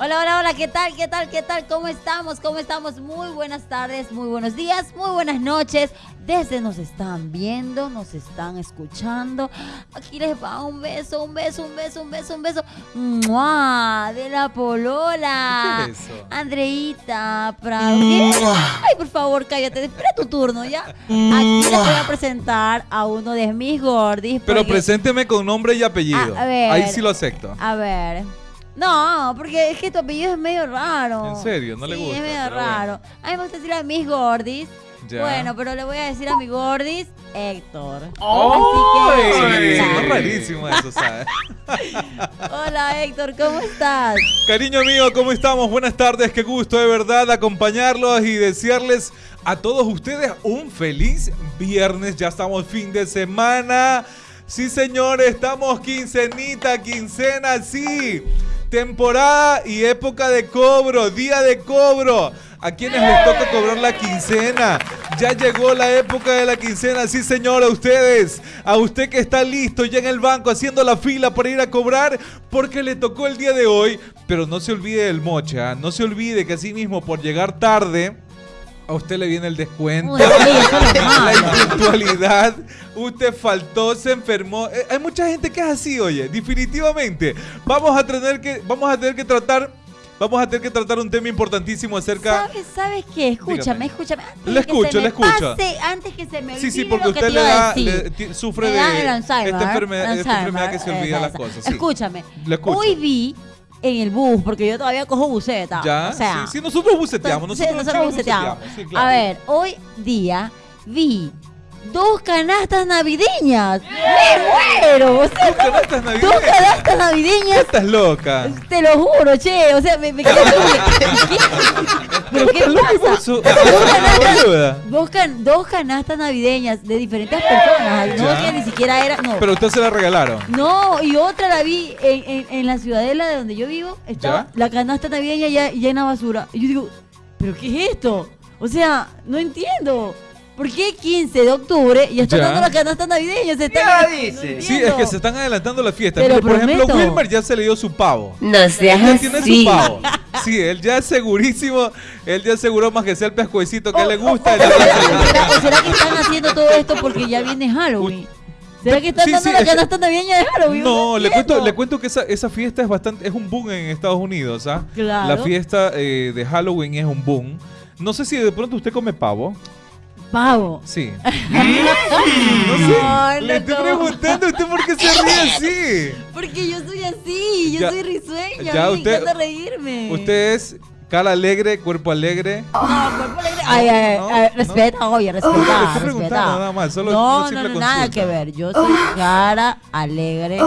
Hola, hola, hola, ¿qué tal? ¿Qué tal? ¿Qué tal? ¿Cómo estamos? ¿Cómo estamos? Muy buenas tardes, muy buenos días, muy buenas noches. Desde nos están viendo, nos están escuchando. Aquí les va un beso, un beso, un beso, un beso, un beso. ¡Mua! De la polola. ¿Qué es eso? Andreita Prado. Ay, por favor, cállate. Espera tu turno, ¿ya? Aquí les voy a presentar a uno de mis gordis. Pero porque- presénteme con nombre y apellido. A ver. Ahí sí lo acepto. A ver. No, porque es que tu apellido es medio raro. ¿En serio? ¿No le Sí, gusta? es medio raro. A mí me gusta decir a mis gordis. Ya. Bueno, pero le voy a decir a mi gordis Héctor. ¡Ay! Así que. Sí, hola. es rarísimo eso, ¿sabes? Hola Héctor, ¿cómo estás? Cariño mío, ¿cómo estamos? Buenas tardes, qué gusto de verdad acompañarlos y desearles a todos ustedes un feliz viernes. Ya estamos fin de semana. Sí, señores, estamos quincenita, quincena, sí. Temporada y época de cobro, día de cobro. A quienes les toca cobrar la quincena. Ya llegó la época de la quincena, sí señor, a ustedes. A usted que está listo ya en el banco haciendo la fila para ir a cobrar porque le tocó el día de hoy. Pero no se olvide del moche, ¿ah? no se olvide que así mismo por llegar tarde a usted le viene el descuento. Uy, la impuntualidad, usted faltó, se enfermó. Eh, hay mucha gente que es así, oye, definitivamente. Vamos a tener que, vamos a tener que tratar, vamos a tener que tratar un tema importantísimo acerca. ¿Sabes, ¿Sabes qué? Escúchame, Dígame. escúchame. Antes Le que escucho, se me le escucho. pase, antes que se me Sí, sí, porque que usted te le da, le- sufre de esta enfermedad, esta enfermedad que se olvida esa, las cosas. sí. Escúchame. Le escucho. Hoy vi en el bus, porque yo todavía cojo buceta. Ya, o sea, sí, sí, nosotros buceteamos, Sí, nosotros, nosotros buceteamos. sí, claro. A ver, hoy día vi dos canastas navideñas. ¡Me muero! O sea, Dos canastas navideñas. dos canastas navideñas. Estás loca. Te lo juro, che. O sea, me, me. ¿Pero qué pasa? Dos canastas, dos, can- dos canastas navideñas de diferentes personas. No que ni siquiera era. No. Pero usted se la regalaron. No, y otra la vi en, en- en la ciudadela de donde yo vivo. Estaba ¿Ya? la canasta navideña ya llena basura. Y yo digo, ¿pero qué es esto? O sea, no entiendo. ¿Por qué 15 de octubre y está Ya. dando la canasta navideña? Se está, Ya no dice. Sí, es que se están adelantando la fiesta. Te lo Mire, por ejemplo. Wilmer ya se le dio su pavo. No Él seas ya tiene así. su pavo. Sí, él ya es segurísimo. Él ya aseguró más que sea el pescuecito que O- le o- gusta. o- él ya o lo será- aseguró. o será, o será que están haciendo todo esto porque ya viene Halloween? ¿Será que están Sí, dando sí, la es que- canasta navideña de Halloween? No, le cuento, le cuento que esa, esa fiesta es bastante, es un boom en Estados Unidos, ¿ah? Claro. La fiesta eh, de Halloween es un boom. No sé si de pronto usted come pavo. Pavo. Sí. No, Le estoy preguntando a usted por qué se ríe así. Porque yo soy así, yo Ya- soy risueña. ya mí usted- me encanta reírme. Usted es cara alegre, cuerpo alegre. No, cuerpo alegre. Ay, ay, No, ay, no. respeta, oye, respeta. Le estoy respeta. preguntando nada más, solo no, no, no, nada que ver. Yo soy cara alegre.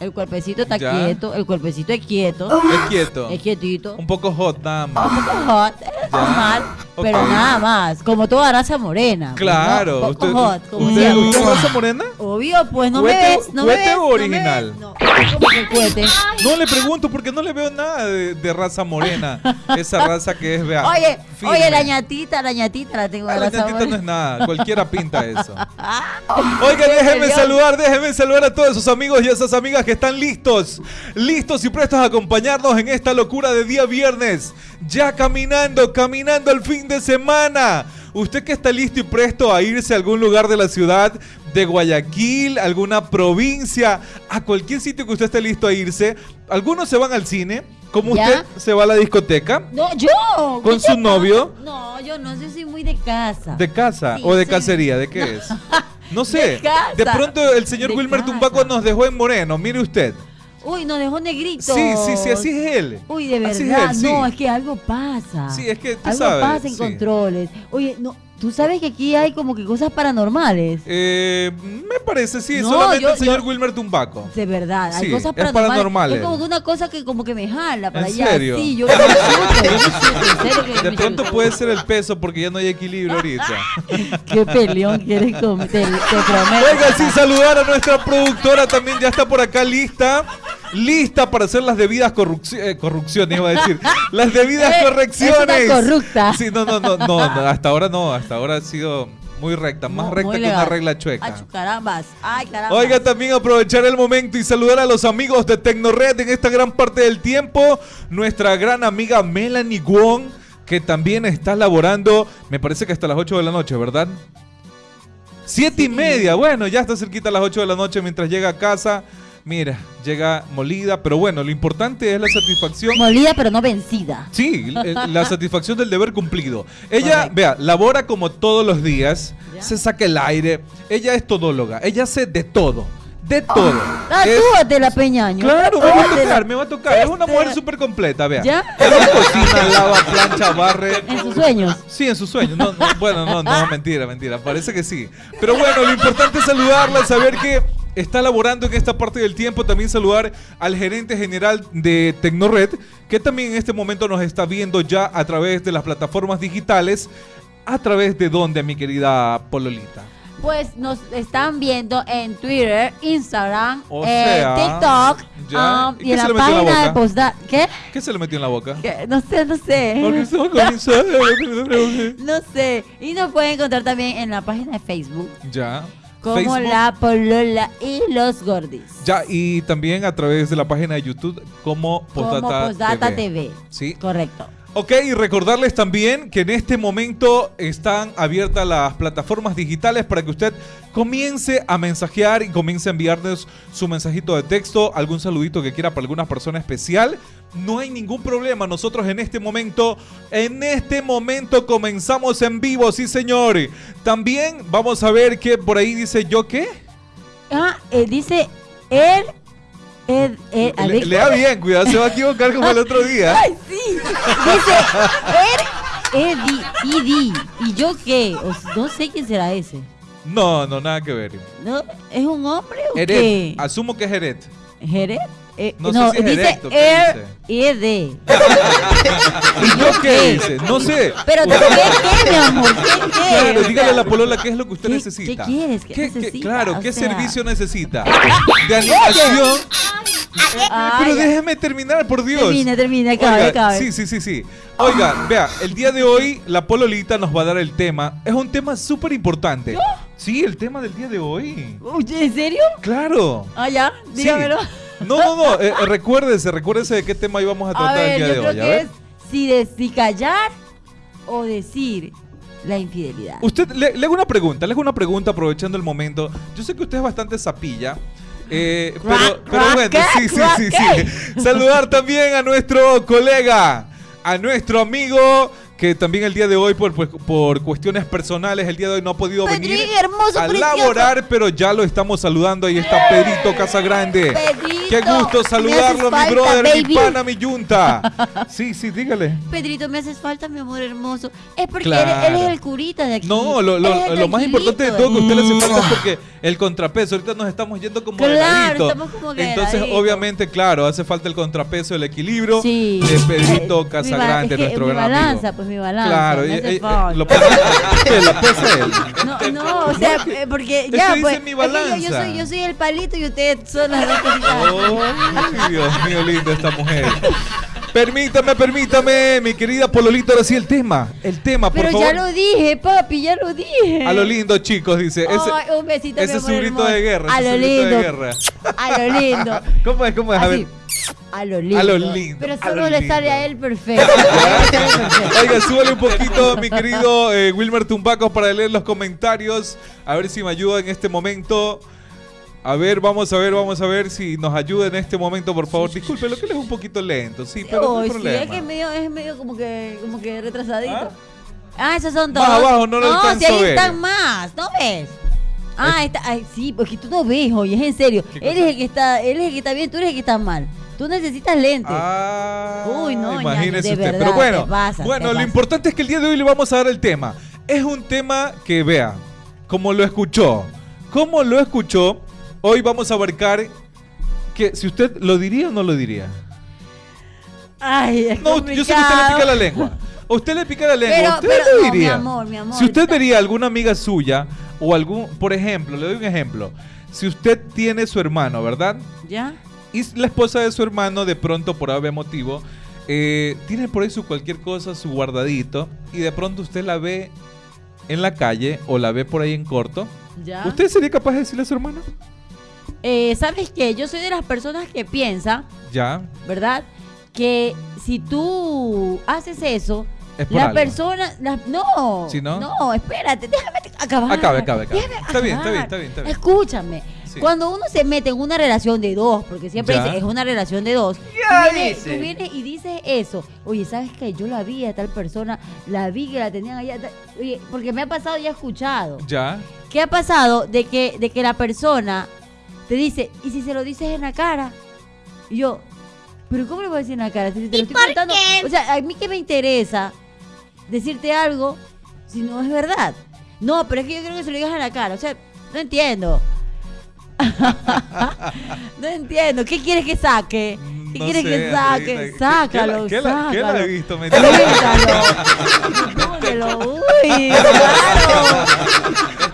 El cuerpecito está Ya. quieto. El cuerpecito es quieto. Es quieto. Es quietito. Un poco hot nada más. Un poco hot, es normal, pero nada más. Como toda raza morena. pues, Claro. ¿no? Un Usted, poco hot, como usted, siempre. ¿usted es raza morena? Obvio, pues no ¿Cuete- me ves. No me ves. o no me original? ves, No, como que cuete. No le pregunto porque no le veo nada de, de raza morena. Esa raza que es, vea. Oye, firme. oye, la ñatita, la ñatita la tengo Ah, la ñatita no es nada, cualquiera pinta eso. Ah, Oigan, déjenme saludar, déjenme saludar a todos esos amigos y esas amigas que están listos, listos y prestos a acompañarnos en esta locura de día viernes. Ya caminando, caminando al fin de semana. Usted que está listo y presto a irse a algún lugar de la ciudad de Guayaquil, alguna provincia, a cualquier sitio que usted esté listo a irse. Algunos se van al cine, como ¿Ya? usted se va a la discoteca. No, yo. ¿Con ¿Qué su novio? No, yo no, yo soy muy de casa. ¿De casa Sí, o de sí. cacería? ¿De qué es? No sé. De casa. De pronto el señor De Wilmer casa. Tumbaco nos dejó en moreno, mire usted. Uy, nos dejó negrito. Sí, sí, sí, así es él. Uy, de Así es verdad. él, sí. No, es que algo pasa. Sí, es que tú algo sabes, pasa en sí. controles. Oye, no, tú sabes que aquí hay como que cosas paranormales. Eh, me parece, sí, No, solamente yo- el señor yo- Wilmer Tumbaco. De verdad, hay Sí, cosas es paranormales. paranormales. Es como que una cosa que como que me jala para ¿En allá. serio? Sí, yo, me De pronto puede ser el peso porque ya no hay equilibrio ahorita. Qué peleón quieres comer, te, te prometo. Oiga, sí, saludar a nuestra productora también ya está por acá lista. Lista para hacer las debidas corrupci- eh, corrupciones, iba a decir. Las debidas correcciones. es una corrupta. Sí, no, no, no, no, no, hasta ahora no, hasta ahora ha sido muy recta, más recta que una regla chueca. Carambas. Ay, carambas. Oiga, también aprovechar el momento y saludar a los amigos de Tecnored en esta gran parte del tiempo. Nuestra gran amiga Melanie Wong, que también está laborando, me parece que hasta las 8 de la noche, ¿verdad? Siete y media, bueno, ya está cerquita a las 8 de la noche mientras llega a casa. Mira, llega molida, pero bueno, lo importante es la satisfacción. Molida, pero no vencida. Sí, l- la satisfacción del deber cumplido. Ella, Correcto. vea, labora como todos los días, Ya. se saca el aire, ella es todóloga, ella hace de todo, de todo. Ah, Es- Tatúate la peñaño. Claro, me va a tocar, me va a tocar. Es una Este- mujer súper completa, vea. ¿Ya? Ella cocina, lava, plancha, barre. En sus sueños. Sí, en sus sueños. No, no, bueno, no, no, mentira, mentira. Parece que sí. Pero bueno, lo importante es saludarla, saber que está laborando en esta parte del tiempo. También saludar al gerente general de Tecnored, que también en este momento nos está viendo ya a través de las plataformas digitales. ¿A través de dónde, mi querida Pololita? Pues nos están viendo en Twitter, Instagram, O sea, TikTok um, ¿Y en la página de postdata. ¿Qué? ¿Qué se le metió en la boca? ¿Qué? No sé, no sé. No sé. Y nos pueden encontrar también en la página de Facebook Ya. Como Facebook. La Polola y los Gordis. Ya, y también a través de la página de YouTube como Postdata TV. TV. Sí. Correcto. Ok, y recordarles también que en este momento están abiertas las plataformas digitales para que usted comience a mensajear y comience a enviarnos su mensajito de texto, algún saludito que quiera para alguna persona especial. No hay ningún problema. Nosotros en este momento, en este momento comenzamos en vivo, sí señor. También vamos a ver que por ahí dice yo qué. Ah, eh, dice él. Ed, Ed, Le- lea bien, cuidado, se va a equivocar como el otro día. Ay, sí. Dice él, Edi. ¿Y yo qué? O no sé quién será ese. No, no, nada que ver. ¿No? ¿Es un hombre o Eret, qué? asumo que es Eret. ¿Jeret? Eh, No sé si es dice erecto, ¿qué Air Ed. ¿Y yo qué dice? No sé. Pero ¿qué, qué, mi amor? ¿Qué, qué? Claro, dígale a la polola qué es lo que usted ¿Qué- necesita. qué quieres? ¿Qué necesita? claro, O ¿qué sea- servicio necesita? De animación. Ay, Pero déjeme terminar, por Dios. Termina, termina, acabe, Oiga, acabe. Sí, sí, sí, sí. Oiga, vea, el día de hoy la pololita nos va a dar el tema. Es un tema súper importante. Sí, el tema del día de hoy. Uy, ¿En serio? Claro. Ah, ya, Sí. No, no, no. eh, eh, recuérdese, recuérdese de qué tema íbamos a A tratar ver, el día yo de creo hoy. A que ver. es si, de- si callar o decir la infidelidad. Usted, le, le hago una pregunta, le hago una pregunta aprovechando el momento. Yo sé que usted es bastante sapilla. eh, pero, pero bueno, sí, sí, sí, sí. Saludar también a nuestro colega, a nuestro amigo, que también el día de hoy, por, pues, por cuestiones personales, el día de hoy no ha podido Pedri, venir hermoso, a precioso. laborar, pero ya lo estamos saludando. Ahí está Pedrito Casagrande. Pedrito, Qué gusto saludarlo, mi brother, mi pana, mi yunta. Sí, sí, dígale. Pedrito, me haces falta, mi amor hermoso. Es porque Claro. él, él es el curita de aquí. No, lo, lo- lo más importante de todo que usted le hace falta es porque el contrapeso, ahorita nos estamos yendo como Claro, de ladito. estamos como que Entonces, obviamente, claro, hace falta el contrapeso, el equilibrio Sí. de Pedrito Casagrande, es que nuestro gran balanza, amigo. pues mi balanza. Claro, me eh, eh, eh, lo pesa, ¿qué? ¿La pesa él? No, no, o sea, porque Él ya, se pues. dice mi que yo- Yo, balanza. soy, yo soy el palito y ustedes son las dos cositas. Oh, Dios mío, linda esta mujer. Permítame, permítame, mi querida Pololita, ahora sí el tema. El tema, por Pero favor. ya lo dije, papi, ya lo dije. A lo lindo, chicos, dice. Ese, Ay, un besito, ese es un grito de guerra. A lo lindo. de guerra. A lo lindo. ¿Cómo es? ¿Cómo es? A ver. A lo lindo. A lo lindo, Pero solo lo le lindo. sale a él perfecto. Oiga, súbale un poquito, mi querido eh, Wilmer Tumbaco, para leer los comentarios. A ver si me ayuda en este momento. A ver, vamos a ver, vamos a ver si nos ayuda en este momento, por favor. Disculpe, lo que él es un poquito lento, sí, pero no hay sí, problema. es que es medio, es medio como que, como que retrasadito. ¿Ah? Ah, esos son Más todos. abajo, no lo alcanzo si ahí están más, ¿no ves? Ah, está, ay, sí, porque tú no ves, oye, es en serio. ¿Qué Él es el que está, él es el que está bien, tú eres el que está mal. Tú necesitas lentes. Ah, Uy, no, imagínese de usted. verdad, Pero bueno, bueno, lo importante es que el día de hoy le vamos a dar el tema. Es un tema que vea, como lo escuchó, como lo escuchó, hoy vamos a abarcar que si usted lo diría o no lo diría. Ay, es No, yo sé que usted le pica la lengua. A usted le pica la lengua. Pero- usted pero lo no, mi diría. amor, mi amor, si usted vería alguna amiga suya o algún, por ejemplo, le doy un ejemplo. Si usted tiene su hermano, ¿verdad? ¿Ya? Y la esposa de su hermano, de pronto, por algún motivo, eh, tiene por ahí su cualquier cosa, su guardadito, y de pronto usted la ve en la calle o la ve por ahí en corto, ¿Ya? ¿usted sería capaz de decirle a su hermano? Eh, ¿Sabes qué? Yo soy de las personas que piensa, Ya, ¿verdad? Que si tú haces eso, es por la algo. persona. la- no, ¿Sí, no? no, espérate, déjame acabar. Acabe, acabe, acabe. Déjame Está bien, está bien, está bien, está bien. Escúchame. Sí. Cuando uno se mete en una relación de dos, porque siempre Ya. dice, es una relación de dos, Ya tú, vienes, dice. tú vienes y dices eso. Oye, ¿sabes qué? Yo la vi a tal persona, la vi que la tenían allá. Oye, porque me ha pasado y he escuchado. Ya, ¿Qué ha pasado de que, de que la persona te dice, ¿y si se lo dices en la cara? Y yo, ¿pero cómo le voy a decir en la cara? Si te lo estoy contando. O sea, a mí que me interesa decirte algo si no es verdad. No, pero es que yo creo que se lo digas en la cara. O sea, no entiendo. no entiendo. ¿Qué quieres que saque? ¿Qué No quieres sé, que saque? Sácalo, ¿qué- qué la- qué la sácalo. he visto? Grítalo. Póngelo. Uy, claro.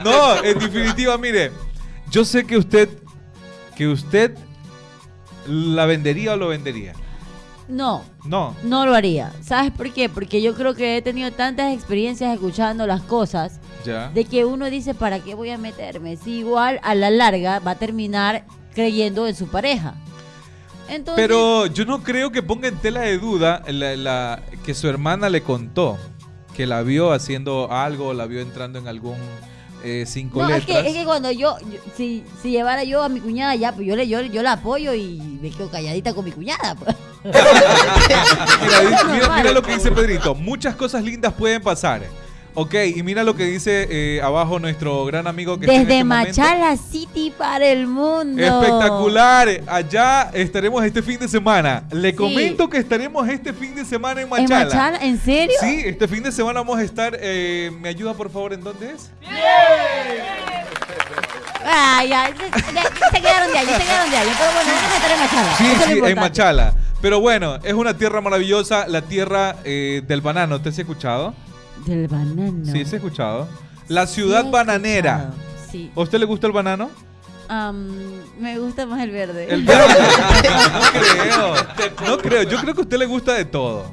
No, en definitiva, mire, yo sé que usted, que usted la vendería o lo vendería. No, No, no lo haría. ¿Sabes por qué? Porque yo creo que he tenido tantas experiencias escuchando las cosas ya. de que uno dice, ¿para qué voy a meterme? Si igual a la larga va a terminar creyendo en su pareja. Entonces, Pero yo no creo que ponga en tela de duda la, la- que su hermana le contó que la vio haciendo algo, la vio entrando en algún eh, cinco no, es que, letras. es que cuando yo, yo- si, si llevara yo a mi cuñada ya, pues yo le yo, yo la apoyo y me quedo calladita con mi cuñada. pues. Mira, mira lo que dice Pedrito. Muchas cosas lindas pueden pasar. Ok, y mira lo que dice eh, abajo nuestro gran amigo que está en Desde este momento. Machala City para el mundo. Espectacular. Allá estaremos este fin de semana. Le comento que estaremos este fin de semana en ¿En Machala. Machala? ¿En serio? Sí, este fin de semana vamos a estar. eh, ¿Me ayuda por favor en dónde es? Ah, ya, se quedaron de ya se quedaron de ahí. Pero bueno, vamos a estar en Machala. Sí, eso es sí, en. Machala. Pero bueno, es una tierra maravillosa, la tierra eh, del banano. ¿Te has escuchado? Del banano. Sí, se ha escuchado. La ciudad bananera. Sí. ¿A usted le gusta el banano? Me gusta más el verde. El verde. no creo. No creo. Yo creo que a usted le gusta de todo.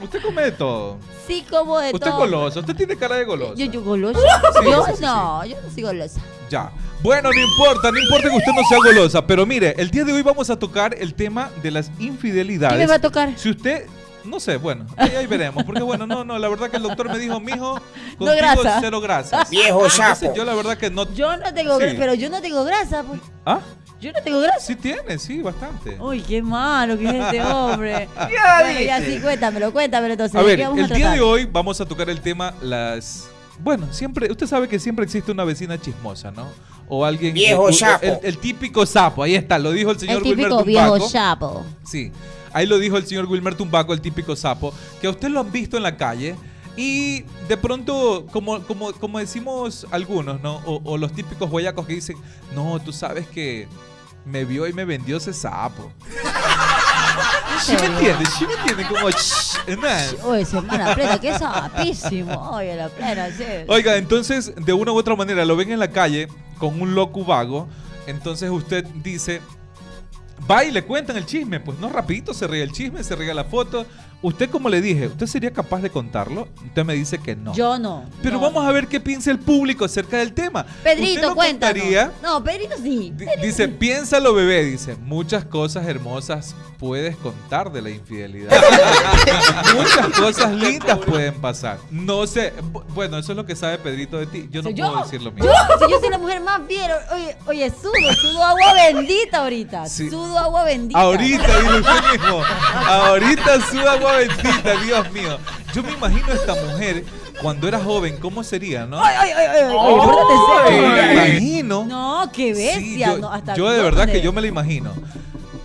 Usted come de todo. Sí, como de Usted es todo. goloso. Usted tiene cara de goloso. Yo, yo golosa. Sí, yo sí, sí, no, yo no soy golosa. Ya. Bueno, no importa, no importa que usted no sea golosa, pero mire, el día de hoy vamos a tocar el tema de las infidelidades. ¿Qué me va a tocar? Si usted, no sé, bueno, ahí, ahí veremos, porque bueno, no, no, la verdad que el doctor me dijo, mijo, contigo grasa. cero grasas. Viejo sapo. yo la verdad que no. Yo no tengo Sí. grasa, pero yo no tengo grasa. pues. ¿Ah? Yo no tengo grasa. Sí tiene, sí, bastante. Uy, qué malo que es este hombre. Ya bueno, ya sí, cuéntamelo, cuéntamelo entonces. A ¿de ver, vamos el a día de hoy vamos a tocar el tema las. Bueno, siempre, usted sabe que siempre existe una vecina chismosa, ¿no? O alguien. Viejo el- sapo. El, el típico sapo, ahí está, lo dijo el señor El Wilmer típico viejo chapo. Sí, ahí lo dijo el señor Wilmer Tumbaco, el típico sapo, que a usted lo han visto en la calle y de pronto, como, como, como decimos algunos, ¿no? O, o los típicos guayacos que dicen, no, tú sabes que me vio y me vendió ese sapo. ¿Sí me entiendes? ¿Sí me entiendes? Como, "Shh". Oye, semana plena, qué sapísimo. Oye, la plena, sí. Oiga, entonces, de una u otra manera, lo ven en la calle con un loco vago, entonces usted dice, va y le cuentan el chisme, pues no rapidito se ríe el chisme, se ríe la foto. Usted, como le dije, ¿usted sería capaz de contarlo? Usted me dice que no. Yo no. Pero no. vamos a ver qué piensa el público acerca del tema. ¿Usted Pedrito, cuéntanos. contaría? No, Pedrito sí. Di- Dice, piénsalo bebé, dice, muchas cosas hermosas puedes contar de la infidelidad. muchas cosas lindas pueden pasar. No sé, bu- bueno, eso es lo que sabe Pedrito de ti. Yo no puedo decir lo mismo. Yo, si yo soy la mujer más fiel, oye, oye, sudo, sudo agua bendita ahorita. Sí. Sudo agua bendita. Ahorita, dile usted mismo. Ahorita suda agua bendita, Dios mío. Yo me imagino a esta mujer cuando era joven, ¿cómo sería, no? Ay, ay, ay, ay, ay, me imagino. No, qué Sí, bestia. yo, no, hasta yo de verdad que yo me lo imagino.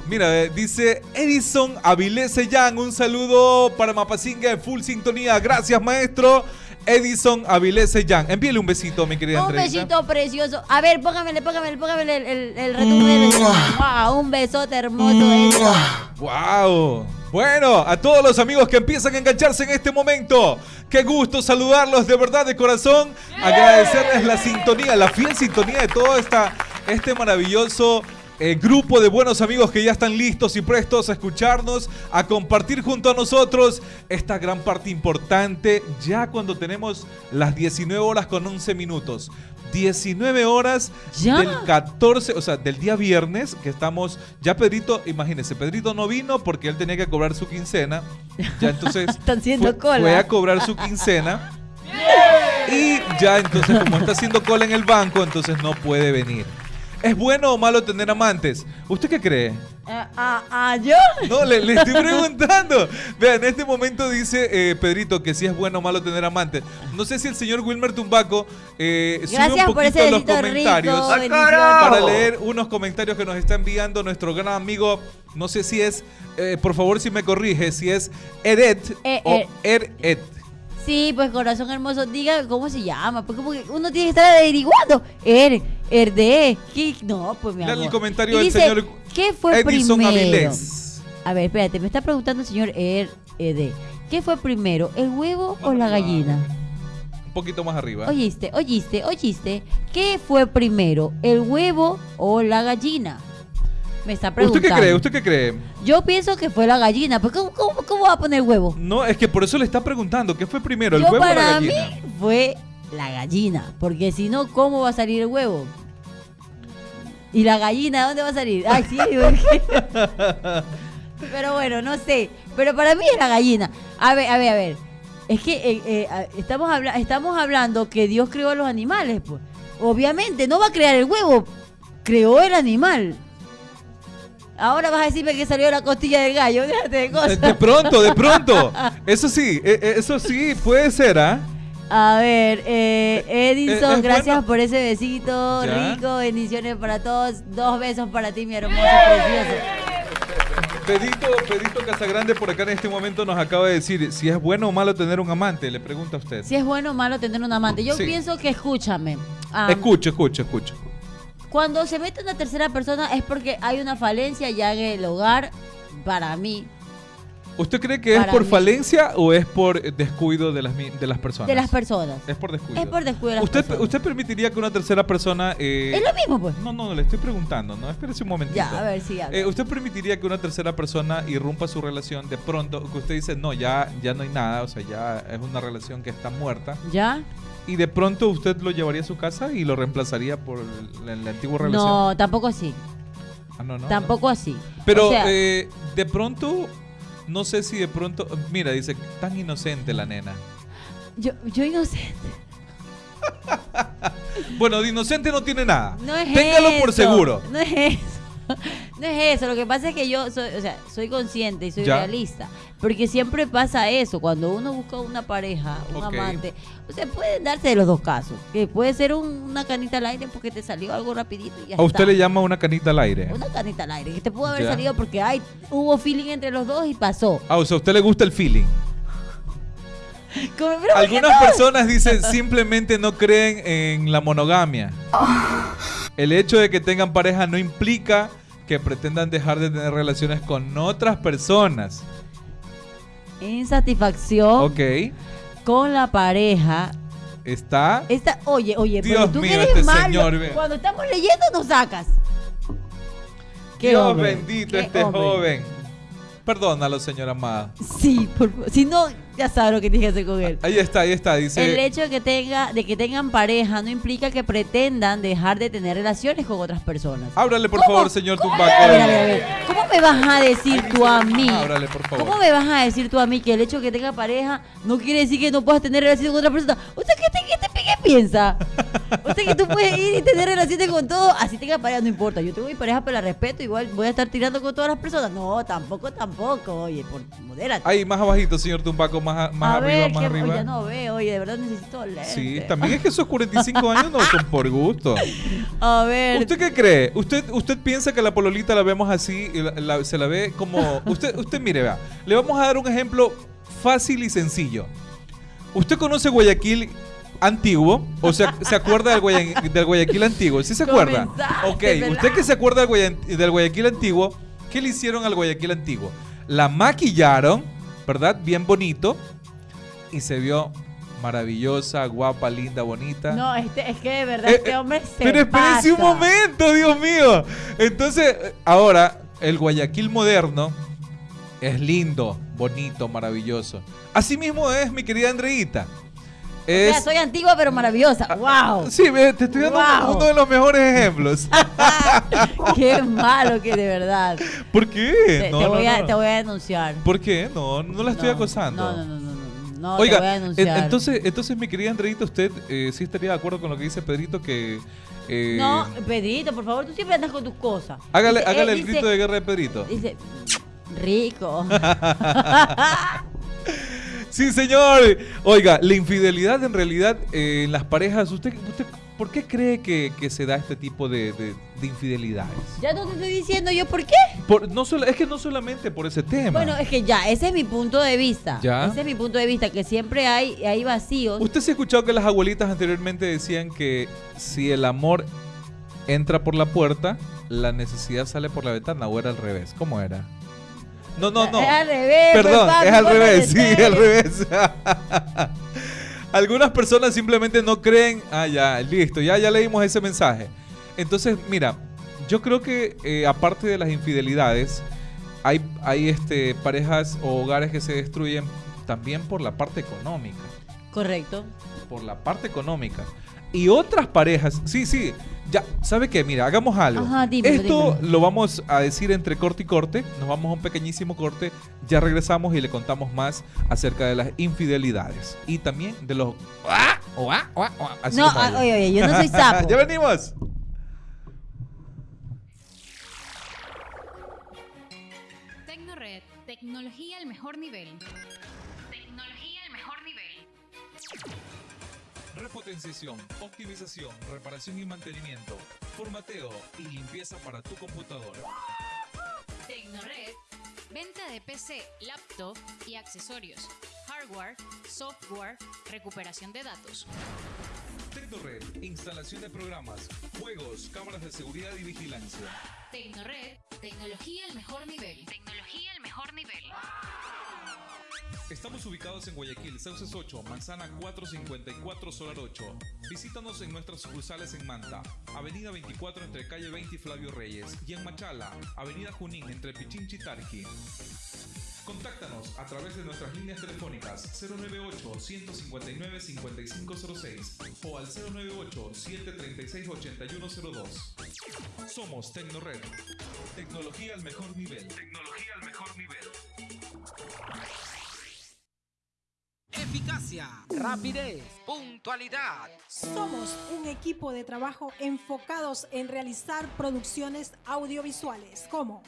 Mira, eh, dice Edison Avilés Sellán, un saludo para Mapasinga en full sintonía. Gracias, maestro. Edison Avilés Sellán. Envíele un besito, mi querida Un Andreita. besito precioso. A ver, póngamele, póngamele, póngamele el, el, el del besito. Wow, un besote hermoso. Edison. ¡Wow! Bueno, a todos los amigos que empiezan a engancharse en este momento, qué gusto saludarlos de verdad de corazón, agradecerles la sintonía, la fiel sintonía de todo esta, este maravilloso eh, grupo de buenos amigos que ya están listos y prestos a escucharnos, a compartir junto a nosotros esta gran parte importante ya cuando tenemos las 19 horas con 11 minutos. 19 horas ¿Ya? del 14, o sea, del día viernes, que estamos, ya Pedrito, imagínense, Pedrito no vino porque él tenía que cobrar su quincena, ya entonces Están haciendo fue, cola. fue a cobrar su quincena y ya entonces como está haciendo cola en el banco, entonces no puede venir. ¿Es bueno o malo tener amantes? ¿Usted qué cree? Ah, ah, ah, ¿yo? No, le, le estoy preguntando. Vean, en este momento dice eh, Pedrito que si es bueno o malo tener amantes. No sé si el señor Wilmer Tumbaco eh, sube Gracias un por ese poquito los comentarios rico. ¡Ah, para leer unos comentarios que nos está enviando nuestro gran amigo. No sé si es, eh, por favor, si me corrige, si es Eret Eh, o eh. Eret. Sí, pues corazón hermoso, diga cómo se llama, porque como que uno tiene que estar averiguando. Er, Erde, ¿qué? No, pues mi amor. el comentario Y del dice, señor ¿Qué fue Edison primero? Avilés. A ver, espérate, me está preguntando el señor Er, Ede. ¿Qué fue primero, el huevo o la gallina? Un poquito más arriba. Oíste, oíste, oíste. ¿Qué fue primero, el huevo o la gallina? Me está ¿Usted preguntando. qué cree? ¿Usted qué cree? Yo pienso que fue la gallina. ¿Pero cómo, cómo, cómo va a poner huevo? No, es que por eso le está preguntando. ¿Qué fue primero, el Yo huevo o la para gallina? mí fue la gallina. Porque si no, ¿cómo va a salir el huevo? ¿Y la gallina dónde va a salir? Ay, sí. Pero bueno, no sé. Pero para mí es la gallina. A ver, a ver, a ver. Es que eh, eh, estamos, habla- estamos hablando que Dios creó a los animales, pues. Obviamente, no va a crear el huevo. Creó el animal. Ahora vas a decirme que salió la costilla del gallo. Déjate de cosas. De pronto, de pronto. Eso sí, eh, eh, eso sí puede ser, ¿ah? A ver, eh, Edison, Eh, es gracias bueno. por ese besito Ya. rico. Bendiciones para todos. Dos besos para ti, mi hermoso, precioso. Pedito, Pedito Casagrande por acá en este momento nos acaba de decir si es bueno o malo tener un amante, le pregunta a usted. Si es bueno o malo tener un amante. Yo Sí. pienso que escúchame. ah, Escucho, escucho, escucho. Cuando se mete una tercera persona es porque hay una falencia ya en el hogar. Para mí, ¿Usted cree que es por mí. falencia o es por descuido de las, de las personas? de las personas. Es por descuido. Es por descuido de las ¿Usted, personas. ¿Usted permitiría que una tercera persona... eh, Es lo mismo, pues. No, no, le estoy preguntando, no, espérese un momentito. Ya, a ver habla. Eh, ¿Usted permitiría que una tercera persona irrumpa su relación de pronto, que usted dice, no, ya, ya no hay nada, o sea, ya es una relación que está muerta, ¿Ya? Y de pronto usted lo llevaría a su casa y lo reemplazaría por el- la, la antigua relación? No, tampoco así. Ah, no, no, tampoco así. Pero O sea, eh, de pronto, no sé si de pronto, mira, dice, tan inocente la nena. yo, yo inocente. Bueno, de inocente no tiene nada. No es Téngalo eso. por seguro. No es eso. No es eso. Lo que pasa es que yo soy, o sea, soy consciente y soy Ya. realista. Porque siempre pasa eso. Cuando uno busca una pareja, un amante, o sea, pueden darse de los dos casos. Que puede ser un- una canita al aire porque te salió algo rapidito y ya A usted está. le llama una canita al aire. Una canita al aire. Que te pudo haber Ya. salido porque ay, hubo feeling entre los dos y pasó. Ah, o sea, a usted le gusta el feeling. Como- pero ¿por qué Algunas no? personas dicen simplemente no creen en la monogamia. El hecho de que tengan pareja no implica que pretendan dejar de tener relaciones con otras personas. Insatisfacción Ok. con la pareja. Está. Esta, oye, oye, Dios pero tú mío, eres este malo, señor, cuando estamos leyendo nos sacas. Qué Dios hombre, bendito qué este hombre. joven. Perdónalo, señora amada. Sí, por favor. si no, ya sabes lo que tienes que hacer con él. Ahí está, ahí está. El Dice. hecho de que tenga, de que tengan pareja no implica que pretendan dejar de tener relaciones con otras personas. Ábrale, por ¿Cómo? favor, señor. Tumbaco. A ver, a ver, a ver. ¿Cómo me vas a decir tú a mí? Ábrale, por favor. ¿Cómo me vas a decir tú a mí que el hecho de que tenga pareja no quiere decir que no puedas tener relaciones con otra persona? ¿Usted qué, te- qué, te- qué piensa? ¿Usted que tú puedes ir y tener relaciones con todo? Así tenga pareja, no importa. Yo tengo mi pareja, pero la respeto. Igual voy a estar tirando con todas las personas. No, tampoco, tampoco. Oye, por, modérate. Ahí, más abajito, señor Tumbaco, más, a- más a arriba, ver, más arriba. no veo. Oye, de verdad necesito lentes. Sí, también es que esos 45 años no son por gusto. A ver. ¿Usted qué cree? ¿Usted, usted piensa que la pololita la vemos así y la- la- se la ve como... Usted, usted mire, vea, le vamos a dar un ejemplo fácil y sencillo. ¿Usted conoce Guayaquil antiguo? ¿O sea, se acuerda del, Guaya- del Guayaquil antiguo? ¿Sí se acuerda? Ok, usted que se acuerda del, Guaya- del Guayaquil antiguo, ¿qué le hicieron al Guayaquil antiguo? La maquillaron, ¿verdad? Bien bonito y se vio maravillosa, guapa, linda, bonita. No, este, es que de verdad Eh, este hombre se Pero espérense un momento, Dios mío. Entonces, eh, ahora, el Guayaquil moderno es lindo, bonito, maravilloso. Así mismo es, mi querida Andreita. O sea, Es, soy antigua pero maravillosa. ¡Wow! Sí, ve, te estoy dando Wow. uno de los mejores ejemplos. ¡Qué malo que de verdad! ¿Por qué? Te, No, te no, voy a, no. te voy a denunciar. ¿Por qué? No, no la estoy acosando. No, no, no, no. no, no, te voy a Oiga, en- denunciar. entonces, entonces, mi querida Andreita, usted eh, sí estaría de acuerdo con lo que dice Pedrito que... eh, No, Pedrito, por favor, tú siempre andas con tus cosas. Hágale, Dice, hágale eh, el dice- grito de guerra de Pedrito. Dice, rico. Sí, señor. Oiga, la infidelidad en realidad eh, en las parejas, ¿usted, usted por qué cree que, que se da este tipo de, de- de infidelidades? ya no te estoy diciendo yo por qué. Por- no solo, es que no solamente por ese tema. Bueno, es que ya, ese es mi punto de vista. Ya. Ese es mi punto de vista, que siempre hay, hay vacíos. ¿Usted se ha escuchado que las abuelitas anteriormente decían que si el amor entra por la puerta, la necesidad sale por la ventana o era al revés? ¿Cómo era? No, no, no. Es al revés. pues, Perdón, es al revés, sí, al revés. Algunas personas simplemente no creen. Ah, ya, listo, ya, ya leímos ese mensaje. Entonces, mira, yo creo que eh, aparte de las infidelidades, hay, hay este, parejas o hogares que se destruyen también por la parte económica. Correcto. Por la parte económica. Y otras parejas, sí, sí, ya, ¿sabe qué? Mira, hagamos algo. Ajá, dímelo, Esto dímelo. lo vamos a decir entre corte y corte. Nos vamos a un pequeñísimo corte. Ya regresamos y le contamos más acerca de las infidelidades. Y también de los... ¡Ah! o ah, o ah, o ah, así No, oye, oye, yo no soy sapo. ya venimos. Tecnored, tecnología al mejor nivel. Repotenciación, optimización, reparación y mantenimiento, formateo y limpieza para tu computadora. Tecnored, venta de PC, laptop y accesorios. Hardware, software, recuperación de datos. Tecnored, instalación de programas, juegos, cámaras de seguridad y vigilancia. Tecnored, tecnología al mejor nivel. Tecnología al mejor nivel. Estamos ubicados en Guayaquil, Sauces 8, Manzana 454, Solar 8. Visítanos en nuestras sucursales en Manta, Avenida 24 entre Calle 20 y Flavio Reyes, y en Machala, Avenida Junín entre Pichinchi y Tarqui. Contáctanos a través de nuestras líneas telefónicas 098-159-5506 o al 098-736-8102. Somos Tecnored. Tecnología al mejor nivel. Tecnología al mejor nivel. Eficacia, rapidez, puntualidad. Somos un equipo de trabajo enfocados en realizar producciones audiovisuales como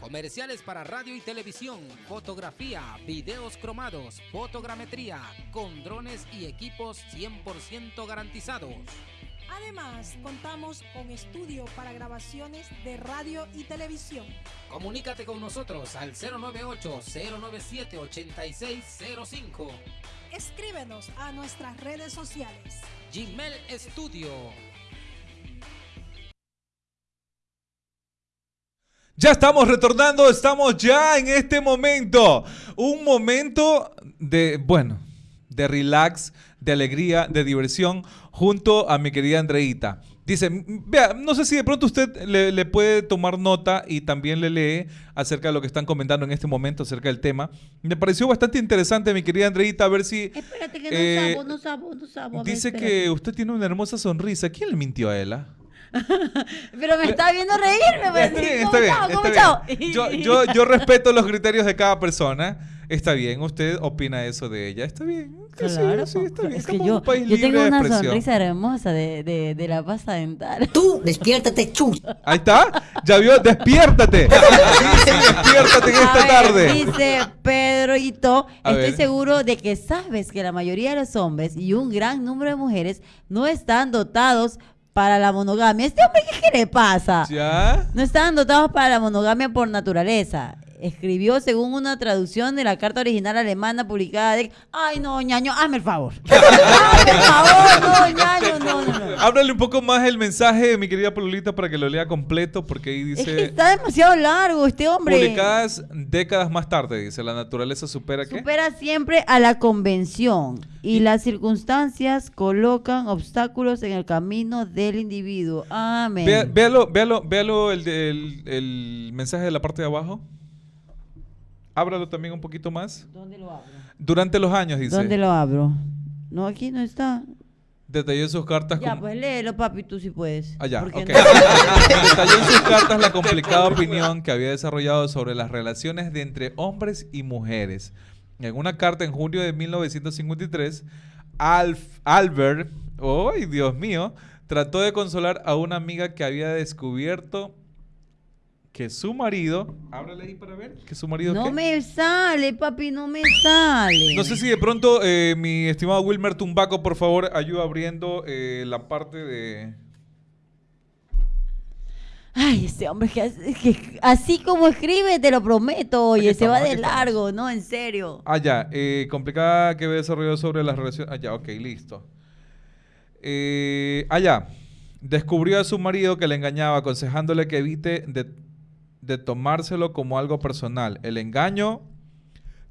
Comerciales para radio y televisión, fotografía, videos cromados, fotogrametría, con drones y equipos 100% garantizados. Además, contamos con estudio para grabaciones de radio y televisión. Comunícate con nosotros al 098-097-8605. Escríbenos a nuestras redes sociales. Gmail Studio. Ya estamos retornando, estamos ya en este momento. Un momento de, bueno, de relax, de alegría, de diversión, junto a mi querida Andreita. Dice, "M- vea, no sé si de pronto usted le, le puede tomar nota y también le lee acerca de lo que están comentando en este momento acerca del tema. Me pareció bastante interesante, mi querida Andreita, a ver si... Espérate que no Eh, sabo, no sabo, no sabo. ver, Dice que usted tiene una hermosa sonrisa. ¿Quién le mintió a él? Pero me está viendo reírme. pues. Está bien, ¿Cómo está bien. Yo, yo, yo respeto los criterios de cada persona. Está bien, usted opina eso de ella. Está bien. sí, Claro, sí, está bien. es que yo, un país yo tengo una sonrisa hermosa de, de, de la pasta dental. Tú, despiértate, chus. Ahí está. Ya vio, despiértate. Sí, despiértate en esta ver, tarde. Dice Pedroito, A estoy ver. seguro de que sabes que la mayoría de los hombres y un gran número de mujeres no están dotados para la monogamia. ¿Este hombre qué, le pasa? Ya. No están dotados para la monogamia por naturaleza. Escribió según una traducción de la carta original alemana publicada de... Ay, no, ñaño, hazme el favor. hazme el favor, no, ñaño, no, no, no. Háblale un poco más el mensaje, mi querida Pololita, para que lo lea completo, porque ahí Es que dice... está demasiado largo este hombre. Publicadas décadas más tarde, dice, la naturaleza supera qué? Supera siempre a la convención y las circunstancias colocan obstáculos en el camino del individuo. Amén. Vea- véalo, véalo, véalo el, el- el mensaje de la parte de abajo. Ábralo también un poquito más. ¿Dónde lo abro? Durante los años, dice. ¿Dónde lo abro? No, aquí no está. Detalló en sus cartas. Ya, como- pues léelo, papi, tú sí puedes. Ah, ya, Porque ok. no- Detalló en sus cartas la complicada opinión que había desarrollado sobre las relaciones de entre hombres y mujeres. En una carta en junio de 1953, Alf- Albert, ¡ay, Dios mío! Trató de consolar a una amiga que había descubierto que su marido... Ábrale ahí para ver. Que su marido... No ¿qué? me sale, papi, no me sale. No sé si de pronto eh, mi estimado Wilmer Tumbaco, por favor, ayuda abriendo eh, la parte de... Ay, ese hombre que, que así como escribe, te lo prometo, oye, se va de estamos. largo, no, en serio. Ah, ya. eh, complicada que había desarrollado sobre las relaciones. Ah, ya, ok, listo. Eh, ah, ya. Descubrió a su marido que le engañaba, aconsejándole que evite de, de tomárselo como algo personal. El engaño,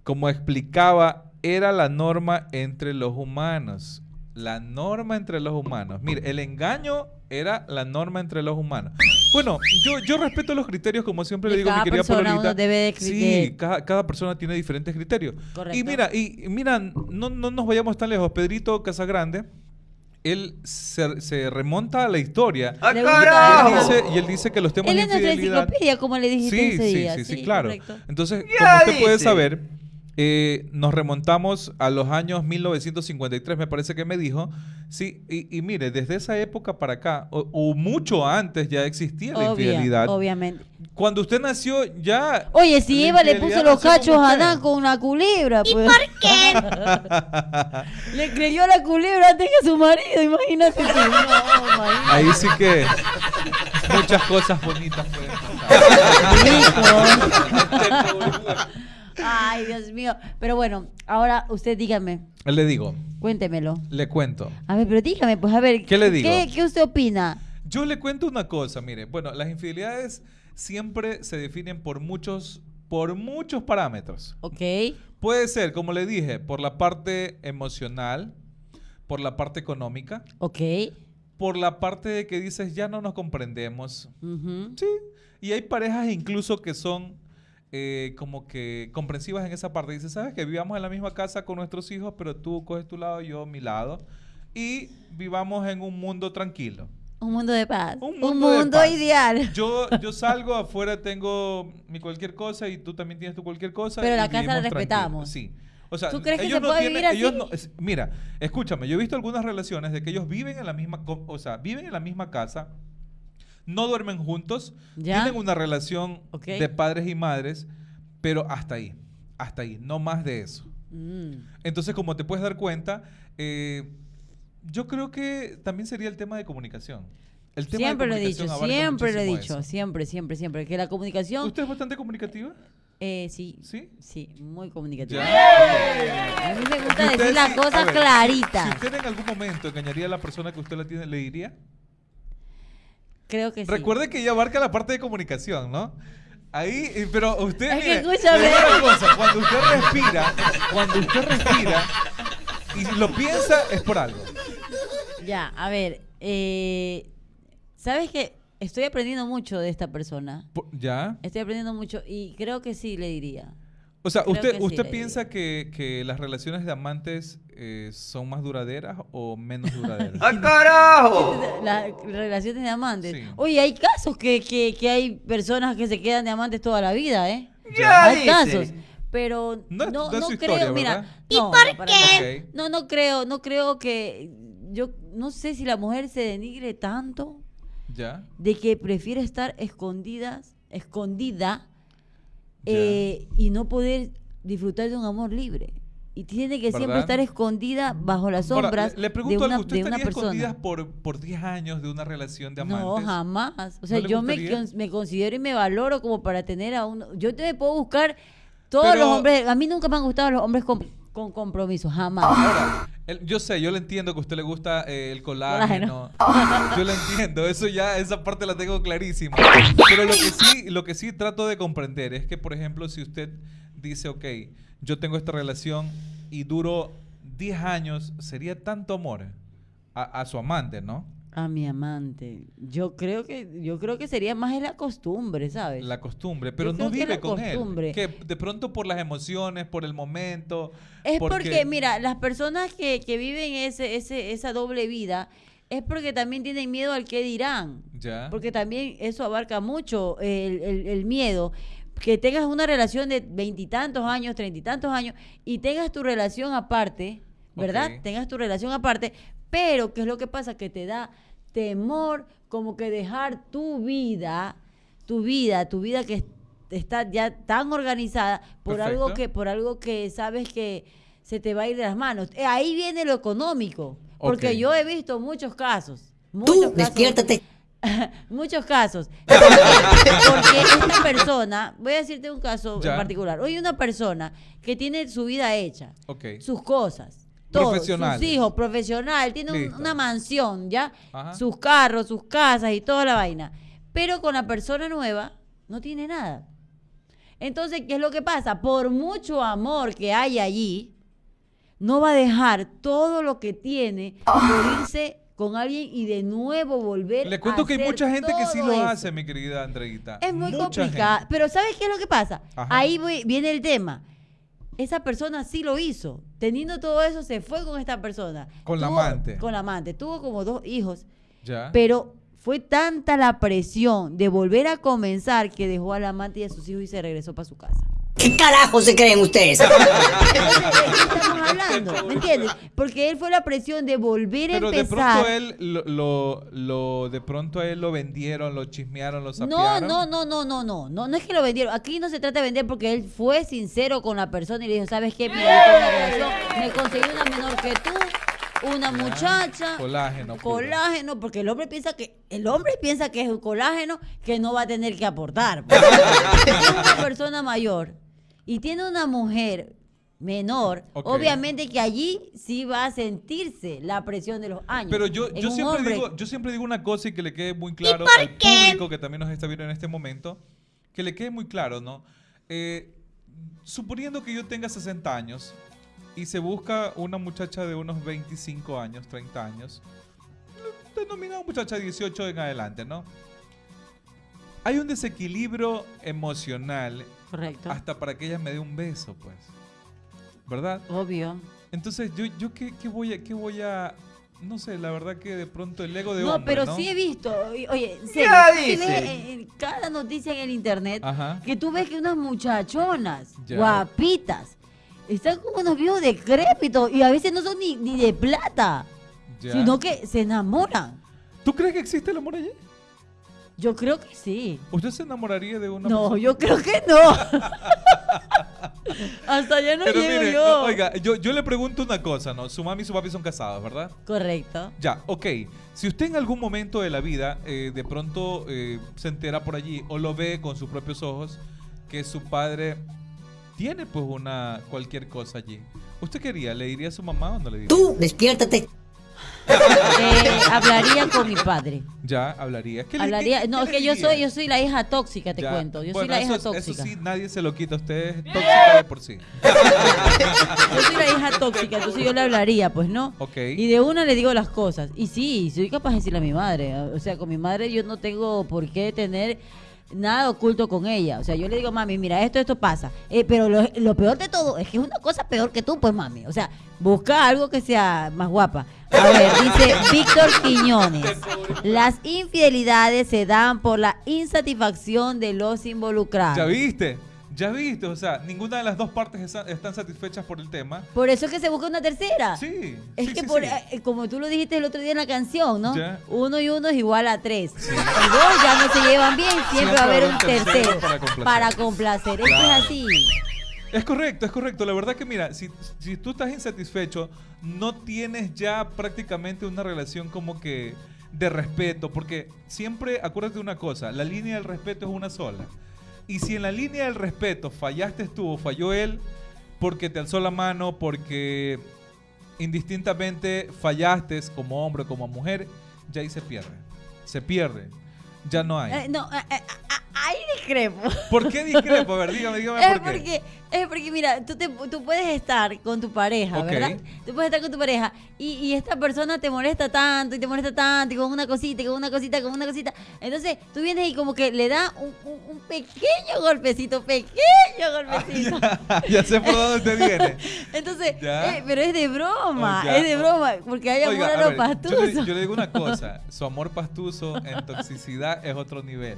como explicaba, era la norma entre los humanos. La norma entre los humanos. Mire, el engaño era la norma entre los humanos. Bueno, yo, yo respeto los criterios, como siempre le digo a mi cada querida persona Pololita. uno debe de Sí, cada, cada persona tiene diferentes criterios. Correcto. Y mira, y y mira, no, no nos vayamos tan lejos. Pedrito Casagrande, él se, se remonta a la historia. Le Y él, dice, y él dice que los temas Él de es nuestra infidelidad... enciclopedia, como le dijiste Sí, ese sí, día. sí, sí, claro. correcto. Entonces, Ya como usted puede dice. saber, eh, nos remontamos a los años 1953, me parece que me dijo. Sí, y, y mire, desde esa época para acá, o, o mucho antes ya existía la infidelidad. Obviamente. Cuando usted nació ya... Oye, si Eva le puso los cachos a. Adán con una culebra, pues. ¿Y por qué? le creyó a la culebra antes que a su marido, imagínate. No, imagínate. Ahí sí que muchas cosas bonitas pueden pasar. Ay, Dios mío. Pero bueno, ahora usted dígame, Le digo, cuéntemelo. le cuento. A ver, pero dígame, pues a ver. ¿Qué le digo? ¿Qué, qué usted opina? Yo le cuento una cosa, mire. Bueno, las infidelidades siempre se definen por muchos, por muchos parámetros. Ok. Puede ser, como le dije, por la parte emocional, por la parte económica, Ok. por la parte de que dices ya no nos comprendemos. Sí. Y hay parejas incluso que son eh, como que comprensivas en esa parte. Dice, sabes que vivamos en la misma casa con nuestros hijos, pero tú coges tu lado, yo mi lado. Y vivamos en un mundo tranquilo. Un mundo de paz. Un Un mundo mundo, de paz. ideal. Yo, yo salgo afuera, tengo mi cualquier cosa y tú también tienes tu cualquier cosa. Pero la casa la tranquilos. respetamos. Sí. O sea, ¿Tú crees que ellos se no puede tienen- vivir ellos así? no- mira, escúchame, yo he visto algunas relaciones de que ellos viven en la misma, o sea, viven en la misma casa, no duermen juntos, ¿Ya? tienen una relación de padres y madres, pero hasta ahí, hasta ahí, no más de eso. Mm. Entonces, como te puedes dar cuenta, eh, yo creo que también sería el tema de comunicación. El tema de Siempre lo he dicho, comunicación siempre lo he dicho, eso. siempre, siempre, siempre. Que la comunicación. ¿Usted es bastante comunicativa? Eh, sí. ¿Sí? Sí, muy comunicativa. Ya. A mí me Si gusta decir las sí- cosas a ver, claritas. Si usted en algún momento engañaría a la persona que usted la tiene, ¿le diría? Creo que sí. Recuerde que ella abarca la parte de comunicación, ¿no? Ahí, eh, pero usted, Es que escúchame. una cosa, cuando usted respira, cuando usted respira y lo piensa, es por algo. Ya, a ver. Eh, ¿Sabes qué? Estoy aprendiendo mucho de esta persona. ¿Ya? Estoy aprendiendo mucho y creo que sí le diría. O sea, Creo ¿usted, que usted piensa que, que las relaciones de amantes eh, son más duraderas o menos duraderas? ¡Ah, carajo! Las relaciones de amantes. Sí. Oye, hay casos que, que, que hay personas que se quedan de amantes toda la vida, ¿eh? Ya hay dice. casos. Pero No no, creo, historia, mira. ¿Y por Ok. No, no creo, no creo que. Yo no sé si la mujer se denigre tanto ¿Ya? de que prefiere estar escondidas, escondida. Eh, y no poder disfrutar de un amor libre. y tiene que siempre estar escondida bajo las Ahora, sombras le, le de una, algo, ¿usted de una persona. por, por 10 años de una relación de amantes? No, jamás. O sea, ¿No le yo me, me considero y me valoro como para tener a uno. Yo te puedo buscar todos Pero- los hombres. A mí nunca me han gustado los hombres con, con compromiso, jamás. Ahora, el- yo sé, yo le entiendo que a usted le gusta eh, el colágeno. Yo lo entiendo, eso ya, esa parte la tengo clarísima. Pero lo que sí, lo que sí trato de comprender es que, por ejemplo, si usted dice, ok, yo tengo esta relación y duro 10 años, sería tanto amor a, a su amante, ¿no? A mi amante. Yo creo que yo creo que sería más la costumbre, ¿sabes? La costumbre, pero Yo no vive con él. Que de pronto por las emociones, por el momento. Es porque, mira, las personas que, que viven ese, ese, esa doble vida es porque también tienen miedo al que dirán. Ya. Porque también eso abarca mucho el, el- el miedo. Que tengas una relación de veintitantos años, treinta y tantos años, y tengas tu relación aparte, ¿verdad? Tengas tu relación aparte, pero ¿qué es lo que pasa? Que te da temor como que dejar tu vida, tu vida, tu vida que es- está ya tan organizada por algo que, por algo que sabes que se te va a ir de las manos. Eh, Ahí viene lo económico. Porque yo he visto muchos casos. Muchos Tú, casos- despiértate. Muchos casos. Porque esta persona, voy a decirte un caso Ya. en particular. Hoy una persona que tiene su vida hecha, sus cosas, todo, sus Profesionales. hijos, profesional, tiene un- una mansión, ¿ya? Ajá. Sus carros, sus casas y toda la vaina. Pero con la persona nueva no tiene nada. Entonces, ¿qué es lo que pasa? Por mucho amor que hay allí, no va a dejar todo lo que tiene por irse con alguien y de nuevo volver Le cuento a que hay mucha gente que sí lo eso. hace, mi querida Andreita. Es muy Mucha complicado. gente. Pero ¿sabes qué es lo que pasa? Ajá. Ahí voy- viene el tema. Esa persona sí lo hizo. Teniendo todo eso, se fue con esta persona. Con la amante. Con la amante. Tuvo como dos hijos. Ya. Pero fue tanta la presión de volver a comenzar que dejó al amante y a sus hijos y se regresó para su casa. ¿Qué carajo se creen ustedes? Entonces, ¿de qué estamos hablando? ¿Me entiendes? Porque él fue la presión de volver a Pero de empezar. pronto él lo, lo, lo- de pronto a él lo vendieron, lo chismearon, lo No, sapearon. no, no, no, no, no, no, no es que lo vendieron. Aquí no se trata de vender porque él fue sincero con la persona y le dijo, ¿sabes qué? Mira, yo tengo una relación, me conseguí una menor que tú, una muchacha, Colágeno. puro. colágeno, porque el hombre piensa que, el hombre piensa que es un colágeno que no va a tener que aportar. Es una persona mayor y tiene una mujer menor, obviamente que allí sí va a sentirse la presión de los años. Pero yo, yo, siempre hombre- digo, yo siempre digo una cosa y que le quede muy claro al qué? público que también nos está viendo en este momento, que le quede muy claro, ¿no? Eh, suponiendo que yo tenga 60 años y se busca una muchacha de unos 25 años, 30 años, denominada muchacha 18 en adelante, ¿no? Hay un desequilibrio emocional Correcto. hasta para que ella me dé un beso, pues. ¿Verdad? Obvio. Entonces, yo, yo qué, qué voy a, qué voy a, no sé, la verdad que de pronto el ego de No, hombre, pero ¿no? sí he visto, oye, sí ves en- en cada noticia en el internet Ajá. que tú ves que unas muchachonas Ya. guapitas están como unos viejos decrépitos y a veces no son ni, ni de plata, Ya. sino que se enamoran. ¿Tú crees que existe el amor allí? Yo creo que sí. ¿Usted se enamoraría de una No, persona? yo creo que no. Hasta allá no Pero llego mire, yo. oiga, yo, yo le pregunto una cosa, ¿no? Su mami y su papi son casados, ¿verdad? Correcto. Ya, ok. Si usted en algún momento de la vida eh, de pronto eh, se entera por allí o lo ve con sus propios ojos que su padre tiene pues una cualquier cosa allí, ¿usted quería? ¿Le diría a su mamá o no le diría? Tú, despiértate. Eh, hablaría con mi padre. Ya, hablaría. ¿Qué le- Hablaría, qué- no, qué es le que yo diría? soy, yo soy la hija tóxica, te Ya. cuento. Yo Bueno, soy la hija eso, tóxica. Eso sí, nadie se lo quita. Usted es tóxica de por sí. Yo soy la hija tóxica, entonces yo le hablaría, pues no. Ok. Y de una le digo las cosas. Y sí, soy capaz de decirle a mi madre. O sea, con mi madre yo no tengo por qué tener nada oculto con ella. O sea, yo le digo, mami, mira, esto, esto pasa. Eh, pero lo, lo peor de todo es que es una cosa peor que tú, pues, mami. O sea, busca algo que sea más guapa. A ver, dice Víctor Quiñones. Las infidelidades se dan por la insatisfacción de los involucrados. ¿Ya viste? ¿Ya viste? O sea, ninguna de las dos partes están satisfechas por el tema. Por eso es que se busca una tercera. Sí. Es sí, que sí, por, sí. eh, como tú lo dijiste el otro día en la canción, ¿no? Ya. Uno y uno es igual a tres. Y dos ya no se llevan bien, siempre, va a haber un tercero para complacer. para complacer. Esto Claro. es así. Es correcto, es correcto. La verdad que mira, si, si tú estás insatisfecho, no tienes ya prácticamente una relación como que de respeto, porque siempre acuérdate de una cosa, la línea del respeto es una sola. Y si en la línea del respeto fallaste tú o falló él, porque te alzó la mano, porque indistintamente fallaste como hombre o como mujer, ya ahí se pierde. Se pierde. Ya no hay. Eh, no, eh, eh, ah, ahí discrepo. ¿Por qué discrepo? A ver, dígame, dígame Es por qué. porque, es porque, mira, tú, te- tú puedes estar con tu pareja. ¿verdad? Tú puedes estar con tu pareja y, y esta persona te molesta tanto y te molesta tanto y con una cosita y con una cosita, con una cosita. Entonces tú vienes y como que le da un, un- un pequeño golpecito, pequeño golpecito. ya, ya sé por dónde te viene. Entonces, eh, pero es de broma, es de broma, porque hay amor Oiga, a a lo ver, yo, le, pastuso. yo le digo una cosa, su amor pastuso en toxicidad es otro nivel.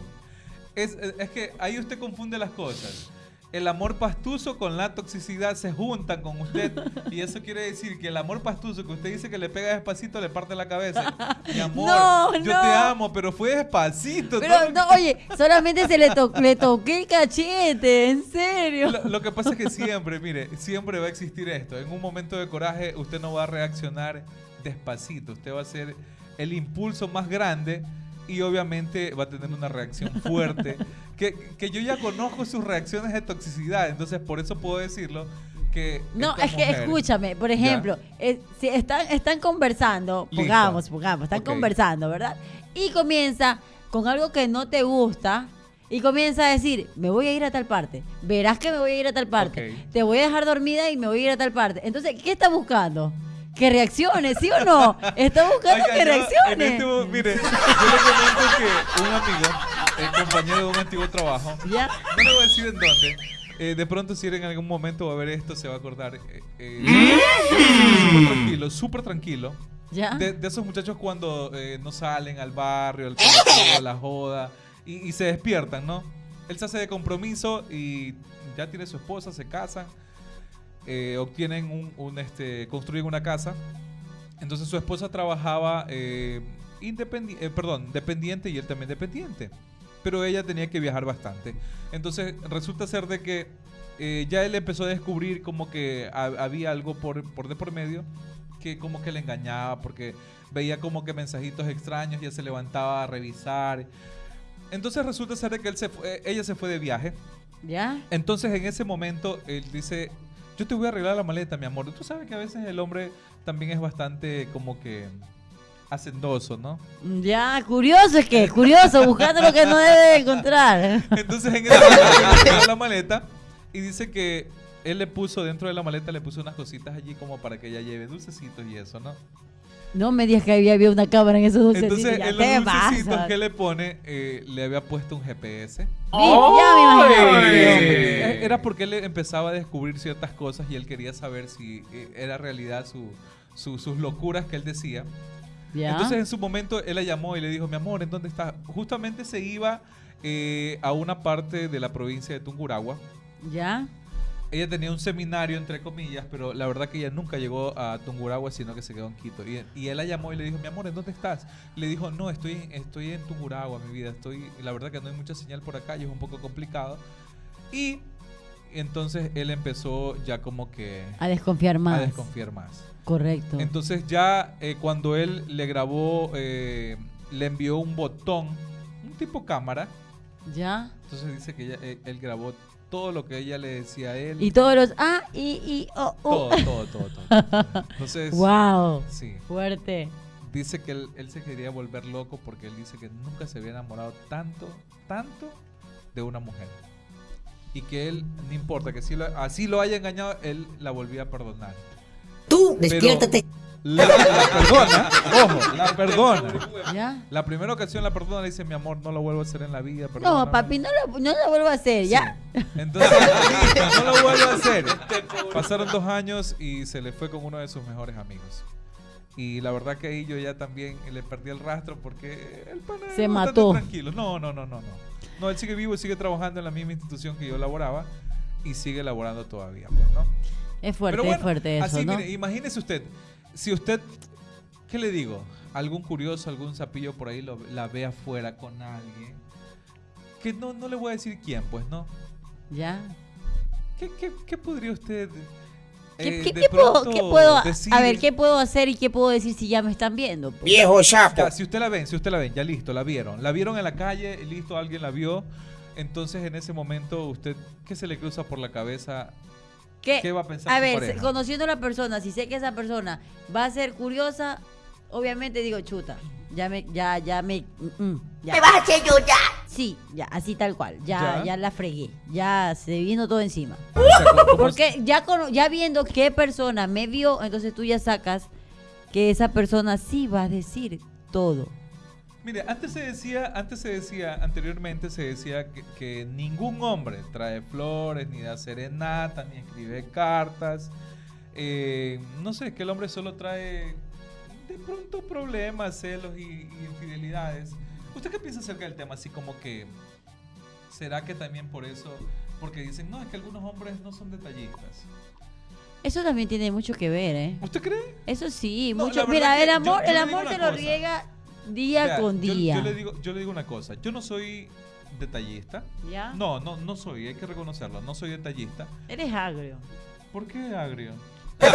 Es, que ahí usted confunde las cosas. El amor pastuso con la toxicidad se juntan con usted y eso quiere decir que el amor pastuso que usted dice que le pega despacito le parte la cabeza. Mi amor, No, yo no. te amo, pero fue despacito. Pero no, oye, solamente se le, to- le toqué el cachete, en serio. Lo, lo que pasa es que siempre, mire, siempre va a existir esto. En un momento de coraje, usted no va a reaccionar despacito. Usted va a hacer el impulso más grande y obviamente va a tener una reacción fuerte. que, que yo ya conozco sus reacciones de toxicidad, entonces por eso puedo decirlo que... No, es que mujer- escúchame, por ejemplo, eh, si están, están conversando, Listo. pongamos, pongamos, están conversando, ¿verdad? Y comienza con algo que no te gusta y comienza a decir, me voy a ir a tal parte, verás que me voy a ir a tal parte, te voy a dejar dormida y me voy a ir a tal parte. Entonces, ¿qué está buscando? Que reaccione, ¿sí o no? Está buscando Oiga, que yo, reaccione. en este mire, yo le comento que un amigo, el compañero de un antiguo trabajo, ¿Ya? no le voy a decir en dónde, eh, de pronto si en algún momento va a ver esto, se va a acordar. eh, eh, súper tranquilo, súper tranquilo. ¿Ya? De, de esos muchachos cuando eh, no salen al barrio, al colegio, a la joda, y, y se despiertan, ¿no? Él se hace de compromiso y ya tiene su esposa, se casan, eh, obtienen un, un, este, construyen una casa. Entonces su esposa trabajaba eh, independi- eh, perdón, dependiente y él también dependiente. Pero ella tenía que viajar bastante. Entonces resulta ser de que eh, ya él empezó a descubrir como que ha- había algo por, por de por medio que como que le engañaba porque veía como que mensajitos extraños, ya se levantaba a revisar. Entonces resulta ser de que él se fue- eh, ella se fue de viaje. ¿Ya? Entonces en ese momento él dice, yo te voy a arreglar la maleta, mi amor. Tú sabes que a veces el hombre también es bastante como que hacendoso, ¿no? Ya, curioso es que, curioso, buscando lo que no debe de encontrar. Entonces en arregló la maleta y dice que él le puso dentro de la maleta, le puso unas cositas allí como para que ella lleve dulcecitos y eso, ¿no? No me digas que había, había una cámara en esos dulcecitos. Entonces ya en los dulcecitos pasa. que le pone, eh, le había puesto un GPS. Vi- Ya me imaginaba. Eh. Era porque él empezaba a descubrir ciertas cosas y él quería saber si eh, era realidad su, su- sus locuras que él decía. Ya. Entonces en su momento él la llamó y le dijo, mi amor, ¿en dónde estás? Justamente se iba eh, a una parte de la provincia de Tunguragua. ya. Ella tenía un seminario, entre comillas, pero la verdad que ella nunca llegó a Tunguragua, sino que se quedó en Quito. Y, y él la llamó y le dijo, mi amor, ¿en dónde estás? Le dijo, no, estoy, estoy en Tunguragua, mi vida. Estoy, la verdad que no hay mucha señal por acá y es un poco complicado. Y entonces él empezó ya como que A desconfiar más. a desconfiar más. Correcto. Entonces ya eh, cuando él le grabó, eh, le envió un botón, un tipo cámara. ya. Entonces dice que ella- eh, él grabó todo lo que ella le decía a él. Y todos los ah, y, y, oh, oh. todo, todo, todo, todo. Entonces, Wow. sí, Fuerte. dice que él, él se quería volver loco porque él dice que nunca se había enamorado tanto, tanto de una mujer. Y que él, no importa, que si lo- así lo haya engañado, él la volvía a perdonar. Tú, Pero despiértate. La, la perdona, ojo, la perdona. ¿Ya? La primera ocasión la perdona, le dice, mi amor, no lo vuelvo a hacer en la vida. No, perdóname". papi, no lo, no lo vuelvo a hacer, ¿ya? Sí. Entonces, no lo vuelvo a hacer. Pasaron dos años y se le fue con uno de sus mejores amigos. Y la verdad que ahí yo ya también le perdí el rastro porque el pana Se mató. tranquilo. No, no, no, no, no. No, él sigue vivo sigue trabajando en la misma institución que yo laboraba y sigue laborando todavía, pues, ¿no? Es fuerte, bueno, es fuerte eso, así, ¿no? mire, imagínese usted, si usted, ¿qué le digo? Algún curioso, algún sapillo por ahí lo- la ve afuera con alguien, que no, no le voy a decir quién, pues, ¿no? ¿Ya? ¿Qué, qué, qué podría usted ¿Qué, eh, qué- de qué puedo, pronto qué puedo- decir? a ver, ¿qué puedo hacer y qué puedo decir si ya me están viendo? pues? Viejo chapo. Ya, si usted la ven, si usted la ven, ya listo, la vieron. La vieron en la calle, listo, alguien la vio. Entonces, en ese momento, usted, ¿qué se le cruza por la cabeza? ¿Qué, ¿Qué va a pensar A ver, pareja? conociendo a la persona, si sé que esa persona va a ser curiosa, obviamente digo, chuta, ya me, ya, ya me, mm, mm, ya. vas a hacer yo ya? Sí, ya, así tal cual, ya, Ya. ya la fregué, ya se vino todo encima. O sea, ¿cómo- cómo Porque ya, cono- ya viendo qué persona me vio, entonces tú ya sacas que esa persona sí va a decir todo. Mire, antes se decía, antes se decía, anteriormente se decía que, que ningún hombre trae flores, ni da serenata, ni escribe cartas. Eh, no sé, que el hombre solo trae de pronto problemas, celos y, y infidelidades. ¿Usted qué piensa acerca del tema? Así como que, ¿será que también por eso? Porque dicen, no, es que algunos hombres no son detallistas. Eso también tiene mucho que ver, ¿eh? ¿Usted cree? Eso sí, No, mucho. Mira, el amor, yo el amor te lo cosa. riega día Vea, con yo- día. Yo, le digo, yo le digo una cosa, yo no soy detallista. ¿Ya? No, no, no soy, hay que reconocerlo, no soy detallista. Eres agrio. ¿Por qué agrio, pues.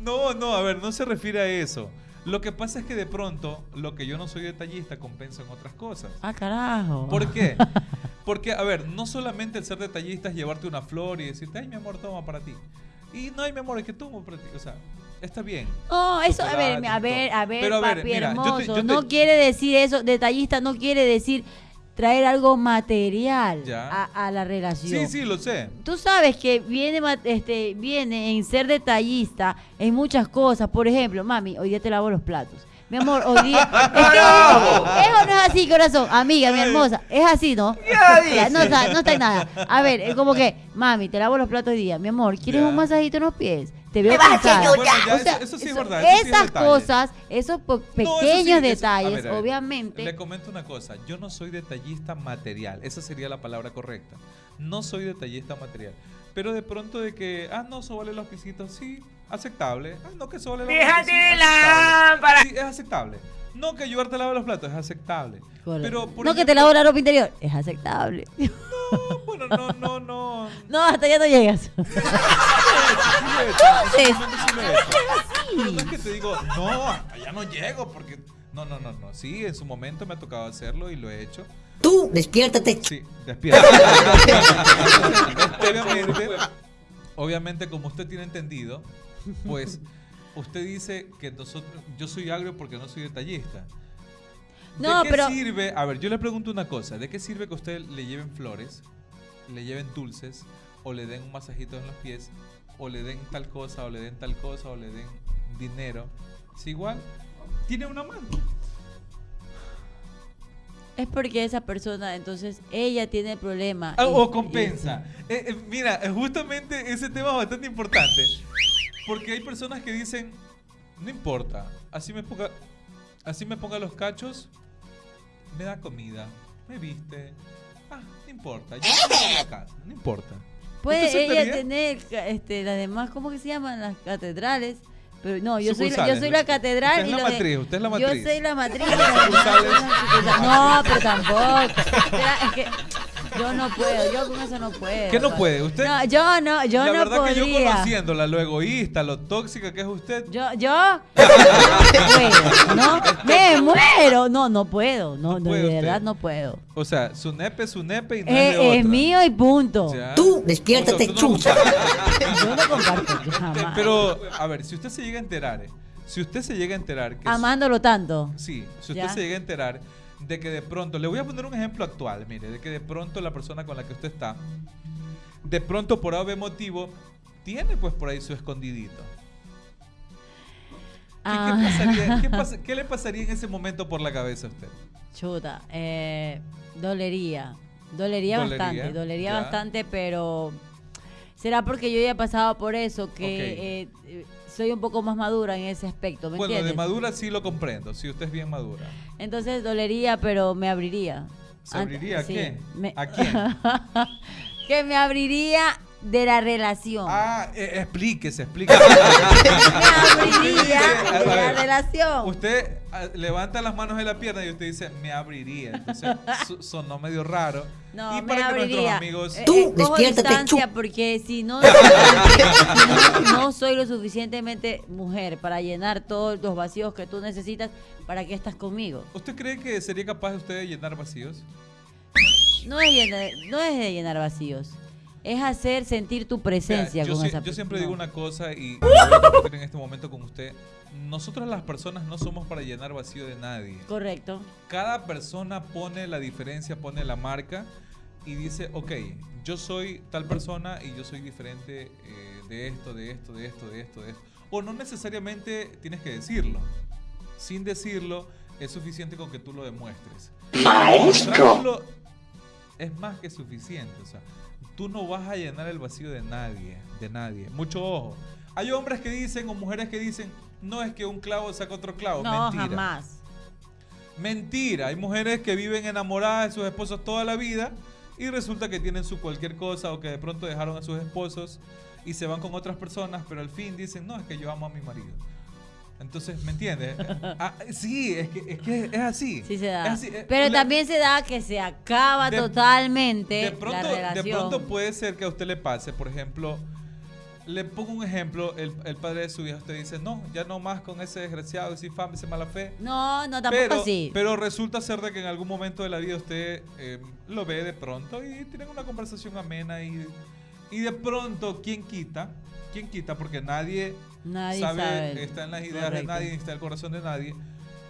No, no, a ver, no se refiere a eso. Lo que pasa es que de pronto, lo que yo no soy detallista compensa en otras cosas. Ah, carajo. ¿Por qué? Porque, a ver, no solamente el ser detallista es llevarte una flor y decirte, ay, mi amor, toma para ti. Y no, ay, mi amor, es que tomo para ti. O sea, está bien. No, eso, a ver, a ver, a ver, Pero, a ver, papi mira, yo te- hermoso. yo te- No quiere decir eso, detallista no quiere decir traer algo material a, a la relación. Sí, sí, lo sé. Tú sabes que viene, este, viene en ser detallista en muchas cosas. Por ejemplo, mami, hoy día te lavo los platos. Mi amor, hoy día. Es que eso no es así, corazón. Amiga, mi hermosa. Es así, ¿no? Ya, no, está, no está en nada. A ver, es como que, mami, te lavo los platos hoy día. Mi amor, ¿quieres Ya. un masajito en los pies? Te veo yo Bueno, ya, O sea, eso, eso sí es eso- verdad. eso sí es esas detalle. cosas, esos po- No, eso sí, pequeños a detalles, ver, a ver, obviamente. Le comento una cosa. Yo no soy detallista material. Esa sería la palabra correcta. No soy detallista material. Pero de pronto de que, ah, no, sobale los pisitos, sí, aceptable. Ah, no, que sobale los pisitos, sí, aceptable. Sí, es aceptable. No, que ayudarte a lavar los platos, es aceptable. Pero, por no que te ejemplo- lavo la ropa interior. Es aceptable. No, bueno, no, no, no. No, hasta allá no llegas. Entonces, No es que te digo, no, hasta allá no llego porque... No, no, no, no. Sí, en su momento me ha tocado hacerlo y lo he hecho. Tú, despiértate. Sí, despierta. obviamente, obviamente, como usted tiene entendido, pues usted dice que nosotros, yo soy agrio porque no soy detallista. ¿De No, qué pero- sirve? A ver, yo le pregunto una cosa. ¿De qué sirve que a usted le lleven flores, le lleven dulces, o le den un masajito en los pies, o le den tal cosa, o le den tal cosa, o le den dinero? Si igual, tiene una mano. es porque esa persona, entonces, ella tiene el problema. Ah, y- o compensa. Eh, eh, mira, justamente ese tema es bastante importante. Porque hay personas que dicen, no importa, así me ponga, así me ponga los cachos, me da comida, me viste. Ah, no importa, yo voy a la casa, no importa. Puede ¿Usted ella tener este, las demás, ¿cómo que se llaman? Las catedrales. Pero no, yo soy, la, yo soy la catedral. Usted es y la lo de- matriz, usted es la Yo soy la matriz. No, pero tampoco. Es que yo no puedo, yo con eso no puedo. ¿Qué no puede? Usted- No, yo no, yo la no verdad que yo podría. conociéndola, lo egoísta, lo tóxica que es usted, Yo, yo no puedo, ¿no? Me muero. No, no puedo. No, No puede de usted. verdad no puedo. o sea, su nepe es su nepe y no es Eh, de es otra. mío y punto. Ya. Tú, despiértate, O sea, chucha. Yo no comparto jamás. Pero, a ver, si usted se llega a enterar, eh, si usted se llega a enterar que... Amándolo tanto. Sí, si usted Ya. se llega a enterar de que de pronto, le voy a poner un ejemplo actual, mire, de que de pronto la persona con la que usted está, de pronto por algún motivo, tiene pues por ahí su escondidito. ¿Qué, qué Ah. pasaría- qué le pasaría en ese momento por la cabeza a usted? Chuta, eh, dolería. Dolería, Dolería, bastante, dolería ya. bastante, pero será porque yo ya he pasado por eso que eh, eh, soy un poco más madura en ese aspecto, ¿me Bueno, de madura sí lo comprendo, si usted es bien madura. Entonces dolería, pero me abriría. ¿Se abriría a sí, qué? me- ¿A quién? que me abriría de la relación. Ah, eh, explíquese, explíquese. me abriría de la relación. Usted ah, levanta las manos en la pierna y usted dice, me abriría. Entonces, su- sonó medio raro. No, y me para que abriría. nuestros amigos... Eh, Tú, eh, cojo despiértate, distancia porque si no, no, no soy lo suficientemente mujer para llenar todos los vacíos que tú necesitas, ¿para qué estás conmigo? ¿Usted cree que sería capaz de usted de llenar vacíos? No es llenar, no es de llenar vacíos. Es hacer sentir tu presencia Vea, yo, con si- esa yo siempre digo una cosa y en este momento con usted. Nosotros las personas no somos para llenar vacío de nadie. Correcto. Cada persona pone la diferencia, pone la marca y dice, ok, yo soy tal persona y yo soy diferente eh, de esto, de esto, de esto, de esto, de esto. O no necesariamente tienes que decirlo. Sin decirlo, es suficiente con que tú lo demuestres. Demostrándolo Es más que suficiente. O sea, tú no vas a llenar el vacío de nadie, de nadie. Mucho ojo. Hay hombres que dicen o mujeres que dicen, no es que un clavo saca otro clavo. No, Mentira. jamás. Mentira, hay mujeres que viven enamoradas de sus esposos toda la vida y resulta que tienen su cualquier cosa o que de pronto dejaron a sus esposos y se van con otras personas, pero al fin dicen, no, es que yo amo a mi marido. Entonces, ¿me entiendes? Ah, sí, es que, es que es así. Sí se da. Es así, Pero la- también se da que se acaba de- totalmente de la pronto, relación. de pronto puede ser que a usted le pase, por ejemplo, le pongo un ejemplo, el, el padre de su hija, usted dice, no, ya no más con ese desgraciado, ese infame, ese mala fe. No, no, tampoco pero, así. pero resulta ser de que en algún momento de la vida usted eh, lo ve de pronto y tienen una conversación amena y, y de pronto, ¿quién quita? ¿Quién quita? Porque nadie, Nadie sabe, sabe. está en las ideas de Correcto. nadie, ni está en el corazón de nadie.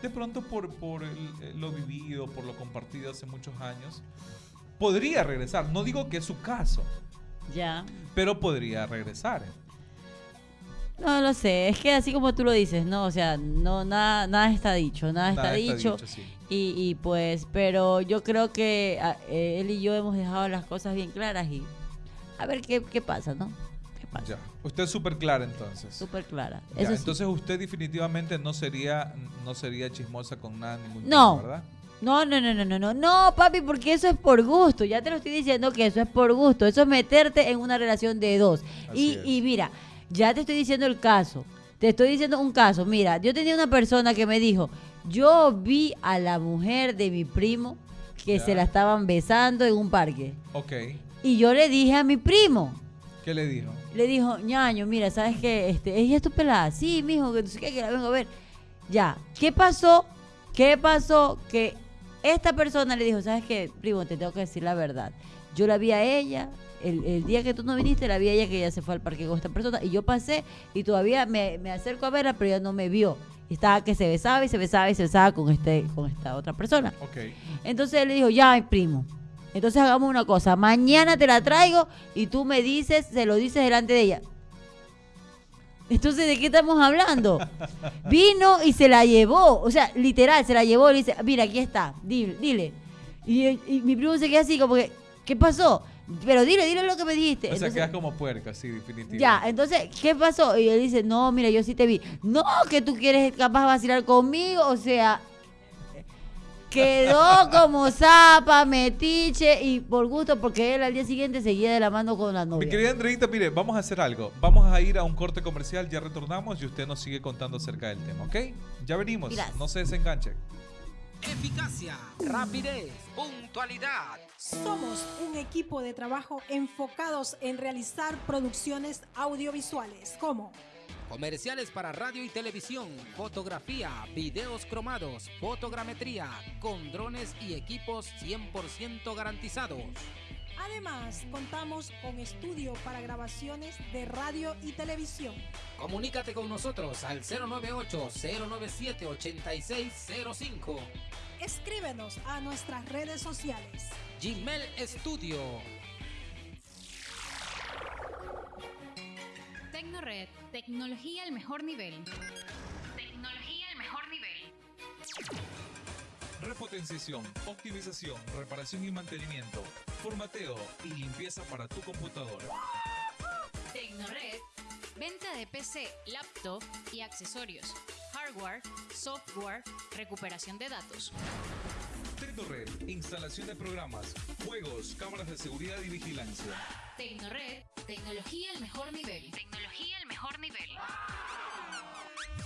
De pronto, por, por el- lo vivido, por lo compartido hace muchos años, podría regresar. No digo que es su caso, Ya. pero podría regresar. No lo sé, es que así como tú lo dices, no, o sea, no nada nada está dicho, nada, está, Nada dicho. sí. Y, y pues, pero yo creo que a- eh, él y yo hemos dejado las cosas bien claras y a ver qué, qué pasa, ¿no? Ya. Usted es súper clara entonces. Súper clara. Ya, Eso sí. Entonces usted definitivamente no sería no sería chismosa con nada ningún No. ¿verdad? No, no, no, no, no, no, no, papi, porque eso es por gusto. Ya te lo estoy diciendo que eso es por gusto. Eso es meterte en una relación de dos. Y, y mira, ya te estoy diciendo el caso. Te estoy diciendo un caso. Mira, yo tenía una persona que me dijo, yo vi a la mujer de mi primo que Ya. se la estaban besando en un parque. Ok. Y yo le dije a mi primo, ¿Qué le dijo? Le dijo, ñaño, mira, ¿sabes qué? Este, ella es tu pelada. Sí, mijo, que qué, que la vengo a ver. Ya, ¿qué pasó? ¿Qué pasó? Que esta persona le dijo, ¿sabes qué? Primo, te tengo que decir la verdad. Yo la vi a ella, el, el día que tú no viniste, la vi a ella que ella se fue al parque con esta persona. Y yo pasé y todavía me, me acerco a verla, pero ella no me vio. Estaba que se besaba y se besaba y se besaba con, este, con esta otra persona. Ok. Entonces él le dijo, ya, primo. Entonces hagamos una cosa, mañana te la traigo y tú me dices, se lo dices delante de ella. Entonces, ¿de qué estamos hablando? Vino y se la llevó, o sea, literal, se la llevó y le dice, mira, aquí está, dile. dile. Y, y mi primo se queda así como que, ¿qué pasó? Pero dile, dile lo que me dijiste. O sea, Entonces- quedas como puerca, sí, definitivamente. ya, entonces, ¿qué pasó? Y él dice, no, mira, yo sí te vi. No, que tú quieres capaz de vacilar conmigo, o sea, quedó como zapa, metiche y por gusto, porque él al día siguiente seguía de la mano con la Mi novia. querida Andreita, mire, vamos a hacer algo. Vamos a ir a un corte comercial, ya retornamos y usted nos sigue contando acerca del tema, ¿ok? Ya venimos, Gracias. no se desenganche. Eficacia, rapidez, puntualidad. Somos un equipo de trabajo enfocados en realizar producciones audiovisuales como Comerciales para radio y televisión, fotografía, videos cromados, fotogrametría, con drones y equipos 100% garantizados. Además, contamos con estudio para grabaciones de radio y televisión. Comunícate con nosotros al 098-097-8605. Escríbenos a nuestras redes sociales. Gmail Studio. Tecnored, tecnología al mejor nivel. Tecnología al mejor nivel. Repotenciación, optimización, reparación y mantenimiento, formateo y limpieza para tu computadora. Tecnored, venta de PC, laptop y accesorios. Hardware, software, recuperación de datos. Tecnored, instalación de programas, juegos, cámaras de seguridad y vigilancia. Tecnored, Tecnología al mejor nivel. Tecnología al mejor nivel.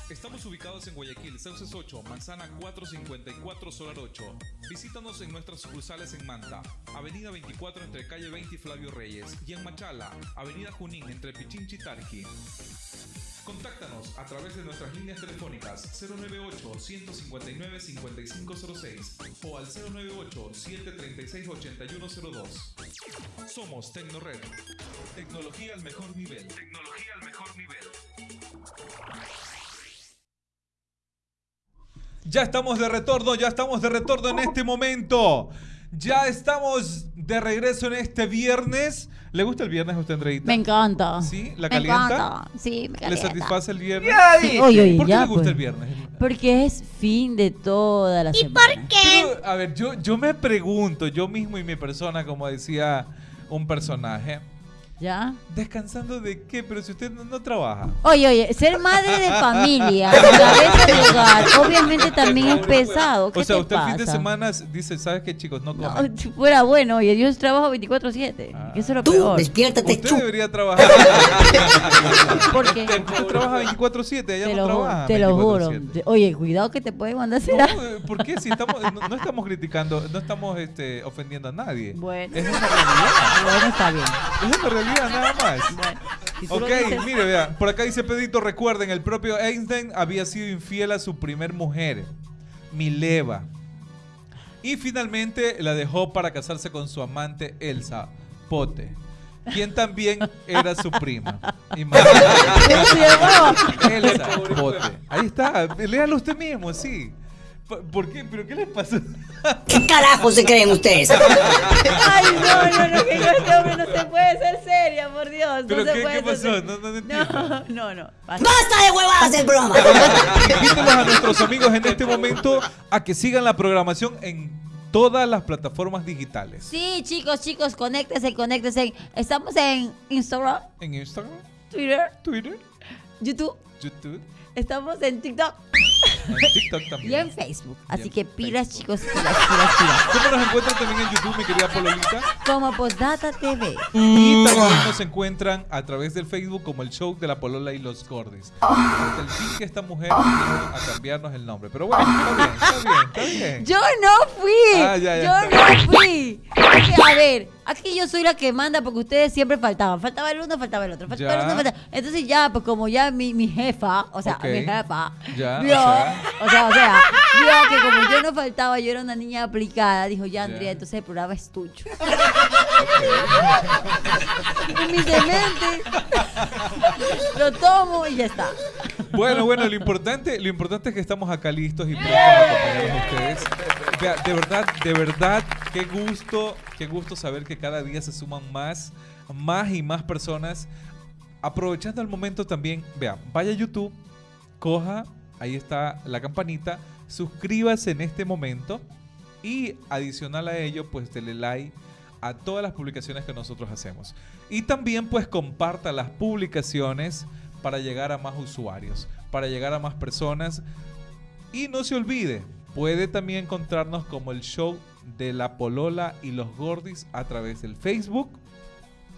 Estamos ubicados en Guayaquil, Sauces 8, Manzana 454, Solar 8. Visítanos en nuestras sucursales en Manta, Avenida 24 entre Calle 20 y Flavio Reyes, y en Machala, Avenida Junín entre Pichinchi y Tarqui. Contáctanos a través de nuestras líneas telefónicas 098-159-5506 o al 098-736-8102. Somos Tecnored. Tecnología al mejor nivel. Tecnología al mejor nivel. Ya estamos de retorno, ya estamos de retorno en este momento. Ya estamos de regreso en este viernes. ¿Le gusta el viernes a usted, Andreita? Me encanta. ¿Sí? ¿La Me calienta? encanta. Sí, me ¿Le calienta. satisface el viernes? Sí, oye, oye, ¿Por qué ya, le gusta pues. el viernes? Porque es fin de toda la semana. Pero, a ver, yo, yo me pregunto, yo mismo y mi persona, como decía un personaje, ¿Ya? ¿descansando de qué? Pero si usted no, no trabaja. Oye, oye, ser madre de familia, cabeza de hogar, obviamente también es pesado. ¿Qué O sea, te usted el fin de semana dice, ¿sabes qué, chicos? No No, comen. si fuera bueno, oye, yo trabajo 24-7. Ah. que Eso es lo Tú, peor. despiértate, Usted chu. debería trabajar. Porque, Usted trabaja 24-7, ella no trabaja. te lo juro. 24/7. Te- Oye, cuidado que te pueden mandar a hacer No, ¿Por qué? Si estamos, no, no estamos criticando, no estamos este, ofendiendo a nadie. Bueno. Es una realidad. Bueno, está bien. Es una realidad nada más. Bueno, si Ok, dices- mire, vean, por acá dice Pedrito, recuerden, el propio Einstein había sido infiel a su primer mujer, Mileva. Y finalmente la dejó para casarse con su amante Elsa Pote, quien también era su prima. Ahí está, léalo usted mismo, sí. ¿Por- ¿Por qué? ¿Pero qué les pasó? ¿Qué carajo se creen ustedes? Ay, no, no, no, que este hombre no se puede ser seria, por Dios. ¿Pero no se qué- puede qué ser pasó? seria. No, no, no. No, no, no. basta. ¡Basta de huevadas del programa! Invítelos a nuestros amigos en este momento a que sigan la programación en todas las plataformas digitales. Sí, chicos, chicos, conéctense, conéctense. Estamos en Instagram, En Instagram, Twitter, Twitter, YouTube. YouTube, Estamos en TikTok en TikTok y también. en Facebook. Y Así en que pilas, Facebook. chicos, pilas, pilas, pilas. ¿Cómo nos encuentran también en YouTube, mi querida Pololita? Como Postdata TV. Y también nos encuentran a través del Facebook como el show de la Polola y los Gordes. Hasta el fin que esta mujer vino a cambiarnos el nombre. Pero bueno, está bien, está bien, está bien. Yo no fui. Ah, ya, ya, yo no fui. Es que, a ver, aquí yo soy la que manda porque ustedes siempre faltaban. Faltaba el uno, faltaba el otro. Faltaba el uno, faltaba. Entonces ya, pues como ya mi, mi jefa, o sea, mi jefa, Ya, o vio, sea. o sea, o sea, vio que como yo no faltaba, yo era una niña aplicada, dijo, ya, Ya. Andrea, entonces el programa es tuyo. y mi demente lo tomo y ya está. Bueno, bueno, lo importante, lo importante es que estamos acá listos y prestos a acompañarlos a ustedes. De verdad, de verdad, qué gusto, qué gusto saber que cada día se suman más, más y más personas. Aprovechando el momento también, vea, vaya a YouTube, coja, ahí está la campanita, suscríbase en este momento y adicional a ello, pues dele like a todas las publicaciones que nosotros hacemos. Y también pues comparta las publicaciones para llegar a más usuarios, para llegar a más personas. Y no se olvide, puede también encontrarnos como el show de la Polola y los Gordis a través del Facebook,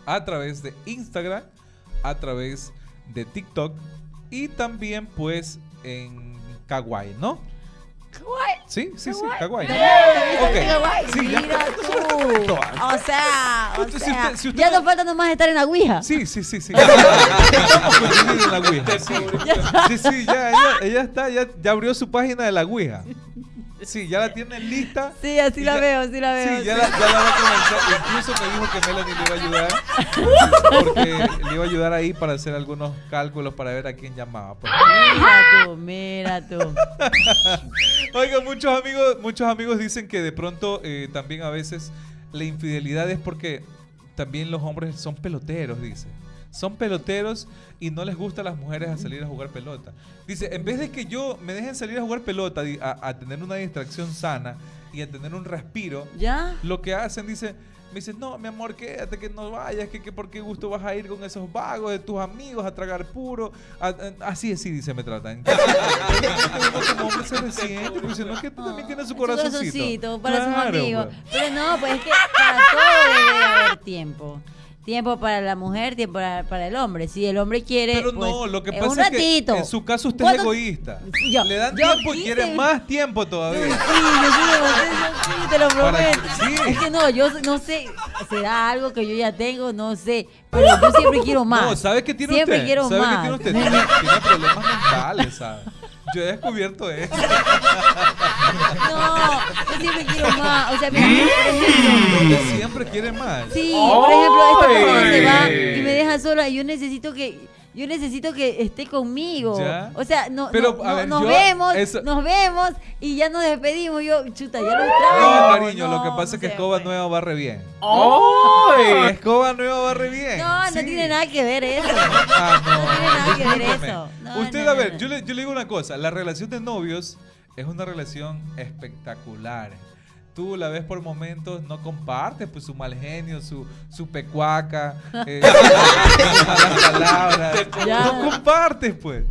a través de Instagram, a través de TikTok y también pues en Kawaii, ¿no? Sí, sí, sí. Ok. Sí, ya. Mira tú. O sea, o si sea, usted- si usted ya no- nos falta nomás estar en la Ouija. Sí, sí, sí, sí. Estamos coincidiendo en la Ouija. Sí, sí, sí, ya, ella, ella está, ya, ya abrió su página de la Ouija. Sí, ya la tiene lista. Sí, así la ya- veo, así la veo. Sí, ya la, ya la va a comenzar. Incluso me dijo que Melanie le iba a ayudar. Porque le iba a ayudar ahí para hacer algunos cálculos para ver a quién llamaba. pues. Mira tú, mira tú. Oiga, muchos amigos, muchos amigos dicen que de pronto eh, también a veces la infidelidad es porque también los hombres son peloteros, dice. Son peloteros y no les gusta a las mujeres a salir a jugar pelota. Dice, en vez de que yo me dejen salir a jugar pelota, a, a tener una distracción sana y a tener un respiro, ¿Ya? lo que hacen, dice, me dicen, no, mi amor, quédate, que no vayas, que, que por qué gusto vas a ir con esos vagos de tus amigos a tragar puro. A- a- así, así, dice, me tratan. Como hombre se resiente, porque dice, no, que también tiene su Su corazoncito. corazoncito para sus Claro, amigos. pues. Pero no, pues es que para todo debe haber tiempo. Tiempo para la mujer, tiempo para, para el hombre. Si el hombre quiere. Pero pues, no, lo que pasa un es que en su caso usted es ¿Cuándo- egoísta. Yo- Le dan tiempo y quiere más tiempo Sí, todavía. yo soy demasiado- sí, te lo prometo. sí. Es que no, yo no sé, será algo que yo ya tengo, no sé, pero yo siempre quiero más. No, ¿sabe qué tiene siempre usted? quiero ¿Sabe más. qué tiene usted? Tiene, problemas mentales, ¿sabe? Yo he descubierto eso. No, yo siempre quiero más. O sea, mira, siempre quiere más. Sí, por ejemplo, esta persona se va y me deja sola y yo necesito que yo necesito que esté conmigo. Ya. O sea, no, Pero, no- a no- ver, nos yo- vemos, eso- nos vemos y ya nos despedimos. Yo, chuta, ya lo No, extraño. cariño, lo que No, pasa no es que escoba puede. nueva barre bien. Escoba nueva barre bien. No, no Sí. tiene nada que ver eso. Ah, no. No tiene nada que ver eso. No, Usted, no, a no, ver, no. Yo, le, yo le digo una cosa. La relación de novios es una relación espectacular. Tú la ves por momentos, no compartes pues su mal genio, su, su pecuaca, eh, sus malas palabras. Ya. No compartes, pues.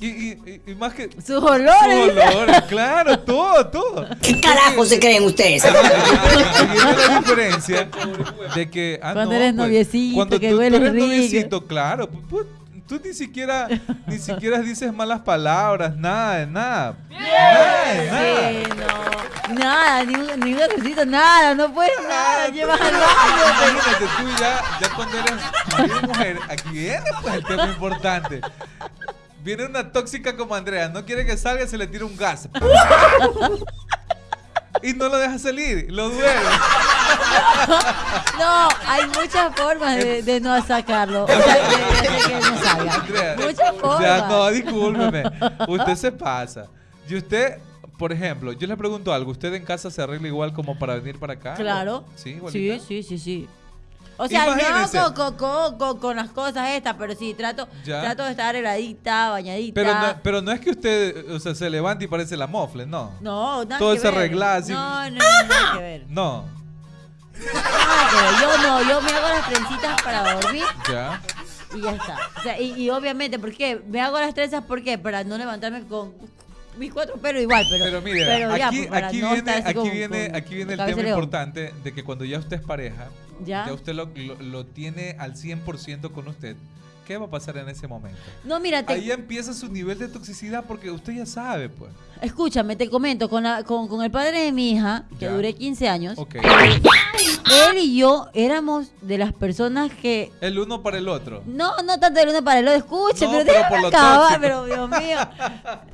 Y, y- y- y más que... Sus Sus olores. claro, todo, todo. ¿Qué carajo se creen ustedes? Ahí viene la diferencia de que ah, Cuando no, eres pues, noviecito, cuando que tú, tú hueles eres rico. noviecito, claro, pu- pu- tú ni siquiera ni siquiera dices malas palabras, nada de nada. Nada de nada. Sí, no. Nada, ni un, ni un besito, nada, no puedes nada. Llevas al baño. Imagínate tú ya, ya cuando eres marido y mujer, aquí viene pues el tema importante. Viene una tóxica como Andrea, no quiere que salga, se le tira un gas. Y no lo deja salir, lo duele. No, hay muchas formas de, de no sacarlo. O sea, de, de hacer que no Andrea, Muchas formas. Ya, no, discúlpeme. Usted se pasa. Y usted, por ejemplo, yo le pregunto algo. ¿Usted en casa se arregla igual como para venir para acá? Claro. Sí, igualita? Sí, sí, sí, sí. O sea, Imagínense. no con, con, con, con- las cosas estas, pero sí, trato, Ya. trato de estar arregladita, bañadita. Pero no, pero no es que usted o sea, se levante y parece la mofle, no. no, nada todo que se arregla así. No, no, no, nada que ver. No. Nada que ver. Yo no, yo me hago las trencitas para dormir Ya. Y ya está. O sea, y, y obviamente, ¿por qué? Me hago las trenzas, ¿por qué? Para no levantarme con mis cuatro pelos igual, pero, Pero mire, pero ya, aquí, pues, aquí no viene, aquí con- viene, con- aquí viene el tema importante de que cuando ya usted es pareja, ¿Ya? usted lo, lo- lo tiene al 100% con usted. ¿Qué va a pasar en ese momento? No, mira, te, Ahí empieza su nivel de toxicidad porque usted ya sabe, pues. escúchame, te comento, con, la- con, con el padre de mi hija, que Ya. duré 15 años, él y yo éramos de las personas que El uno para el otro. No, no tanto del uno para el otro, escuche, No, pero pero déjame acabar, pero Dios mío.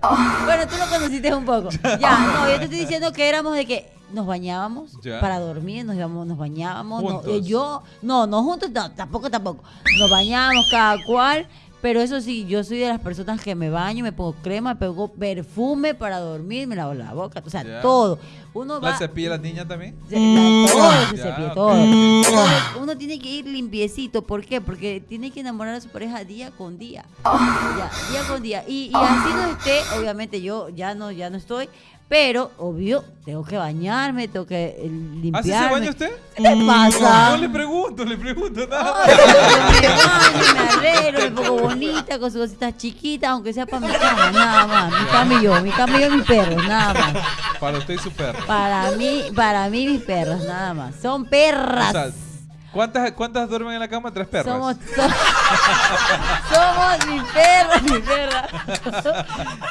bueno, tú lo conociste un poco. Ya, no, yo te estoy diciendo que éramos de que nos bañábamos Ya. para dormir, nos íbamos, nos bañábamos. no, eh, yo, no, no juntos, no, tampoco, tampoco. Nos bañábamos cada cual. Pero eso sí, yo soy de las personas que me baño, me pongo crema, me pongo perfume para dormir, me lavo la boca, o sea, todo. Uno va, ¿La cepilla la niña también? se- la- todo se Ya, cepilla, todo. Entonces, uno tiene que ir limpiecito. ¿Por qué? Porque tiene que enamorar a su pareja día con día. Ya, día con día. Y, y así no esté, obviamente yo ya no, ya no estoy. Pero, obvio, tengo que bañarme, tengo que eh, limpiarme. ¿Así se baña usted? ¿Qué te pasa? No le pregunto, le pregunto nada. Ay, me baño, me arreglo, me pongo bonita con sus cositas chiquitas, aunque sea para mi cama, nada más. Mi cama y yo, mi cama y yo mis perros, nada más. Para usted y su perro. Para mí, para mí mis perros, nada más. Son perras. O sea, ¿cuántas, ¿cuántas duermen en la cama? Tres perras. Somos, so- somos mis perras, mis perras.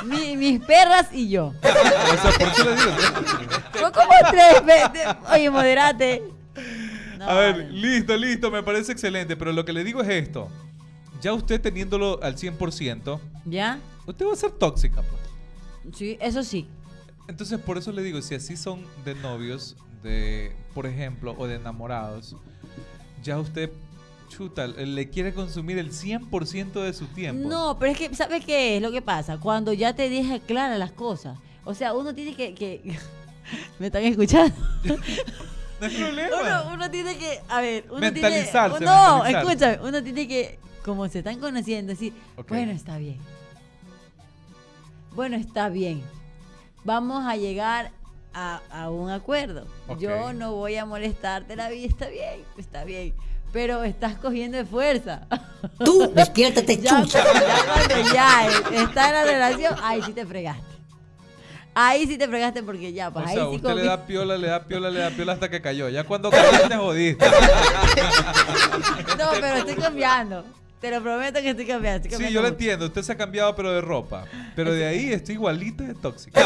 Mi- mis perras y yo. O sea, ¿por qué le digo? Como tres. Oye, moderate. No, A ver, vale. listo, listo, me parece excelente. Pero lo que le digo es esto. Ya usted teniéndolo al 100%, ¿Ya? usted va a ser tóxica, pues. Sí, eso sí. Entonces, por eso le digo, si así son de novios, de, por ejemplo, o de enamorados, ya usted, chuta, le quiere consumir el 100% de su tiempo. No, pero es que, ¿sabes qué es lo que pasa? Cuando ya te deja claras las cosas. O sea, uno tiene que... que- ¿Me están escuchando? No hay problema. Uno, uno tiene que, a ver, uno Mentalizarse, tiene, no, mentalizarse. escúchame, uno tiene que, como se están conociendo, decir, bueno, está bien. Bueno, está bien. Vamos a llegar a, a un acuerdo. Ok. Yo no voy a molestarte la vida, está bien, está bien. Pero estás cogiendo de fuerza. Tú, despiértate, ya, chucha. ya cuando ya eh, está en la relación, ahí sí te fregaste. Ahí sí te fregaste porque ya, O pues ahí sea, sí usted le da piola, le da piola, le da piola hasta que cayó. Ya cuando cayó te jodiste. No, pero estoy cambiando. Te lo prometo que estoy cambiando. Estoy Sí, yo lo entiendo. Usted se ha cambiado, pero de ropa. Pero de ahí estoy igualita de tóxica.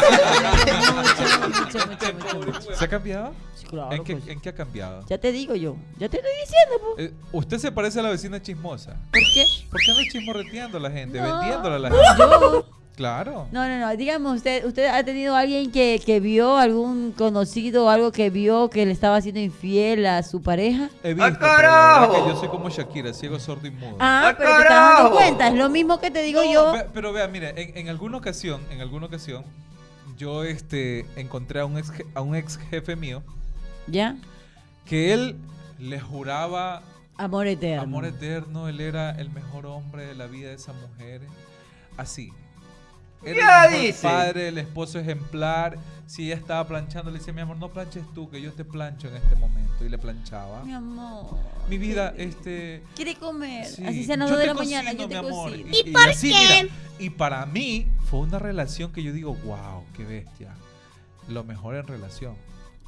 Mucho, mucho, mucho. ¿Se ha cambiado? Sí, claro, ¿En qué, pues. ¿En qué ha cambiado? Ya te digo yo. Ya te estoy diciendo, pues. Eh, usted se parece a la vecina chismosa. ¿Por qué? ¿Por qué anda chismorreteando a la gente? No. Vendiéndola a la gente. Yo. Claro. No, no, no. Dígame usted, ¿usted ha tenido alguien que, que vio, algún conocido o algo que vio que le estaba haciendo infiel a su pareja? He visto, pero la verdad carajo! que yo soy como Shakira, ciego, sordo y mudo. Ah, ¡Ah, pero te estás dando cuenta. Es lo mismo que te digo No, yo. ve- pero vea, mire, en, en alguna ocasión, en alguna ocasión, yo este encontré a un ex, a un ex jefe mío ¿Ya? que él le juraba Amor eterno. amor eterno, él era el mejor hombre de la vida de esa mujer. Así. Ya el dice. padre, el esposo ejemplar. Si ella estaba planchando, le decía, mi amor, no planches tú, que yo te plancho en este momento. Y le planchaba. Mi amor. Mi vida, ¿quiere- este... Quiere comer. Sí, Así yo 2 de la mañana, yo te mi amor. cocino. Y, y así, mira, y para mí fue una relación que yo digo, wow, qué bestia. Lo mejor en relación.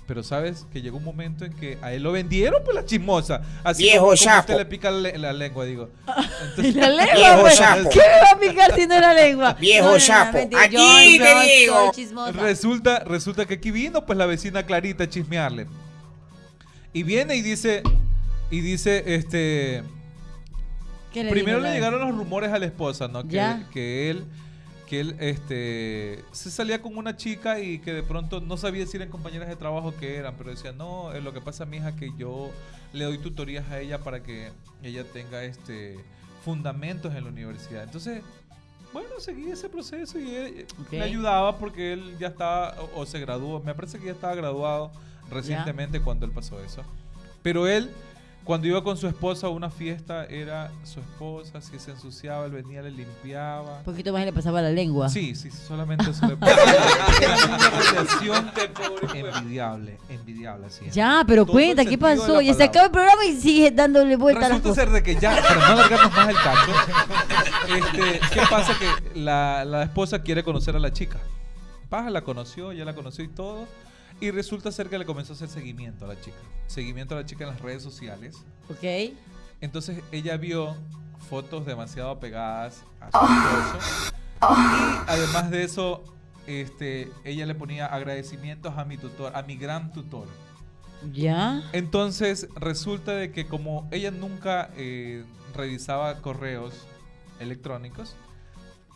Pero sabes que llegó un momento en que a él lo vendieron pues la chismosa. Así Viejo como, usted le pica la, le- la lengua, digo. Entonces- La lengua, Viejo pues, sapo. ¿Qué me va a picar si no es la lengua? Viejo sapo. Aquí yo- te yo digo. resulta, resulta que aquí vino pues la vecina Clarita a chismearle. Y viene y dice, y dice, este, ¿Qué Primero le llegaron los rumores a la esposa, ¿no? Que, Ya. que él, que él, este, se salía con una chica y que de pronto no sabía si eran compañeras de trabajo que eran, pero decía, no, eh, lo que pasa, mi hija, que yo le doy tutorías a ella para que ella tenga, este, fundamentos en la universidad. Entonces, bueno, seguí ese proceso y él, Ok. le ayudaba porque él ya estaba, o, o se graduó, me parece que ya estaba graduado recientemente cuando él pasó eso. Pero él, cuando iba con su esposa a una fiesta, era su esposa, si se ensuciaba, él venía, le limpiaba. Un poquito más y le pasaba la lengua. Sí, sí, solamente eso le Era una relación envidiable, envidiable, así. Ya, pero Todo cuenta, ¿qué pasó? Ya se acaba el programa y sigue dándole vuelta a las Resulta cosas. ser de que ya, para no alargarnos más el caso, este, ¿qué pasa? Que la, la esposa quiere conocer a la chica. Paja la conoció, ya la conoció y todo. Y resulta ser que le comenzó a hacer seguimiento a la chica. Seguimiento a la chica en las redes sociales. Ok. Entonces ella vio fotos demasiado apegadas a su esposo. Y además de eso, este, ella le ponía agradecimientos a mi tutor, a mi gran tutor. Ya. Entonces resulta de que como ella nunca eh, revisaba correos electrónicos,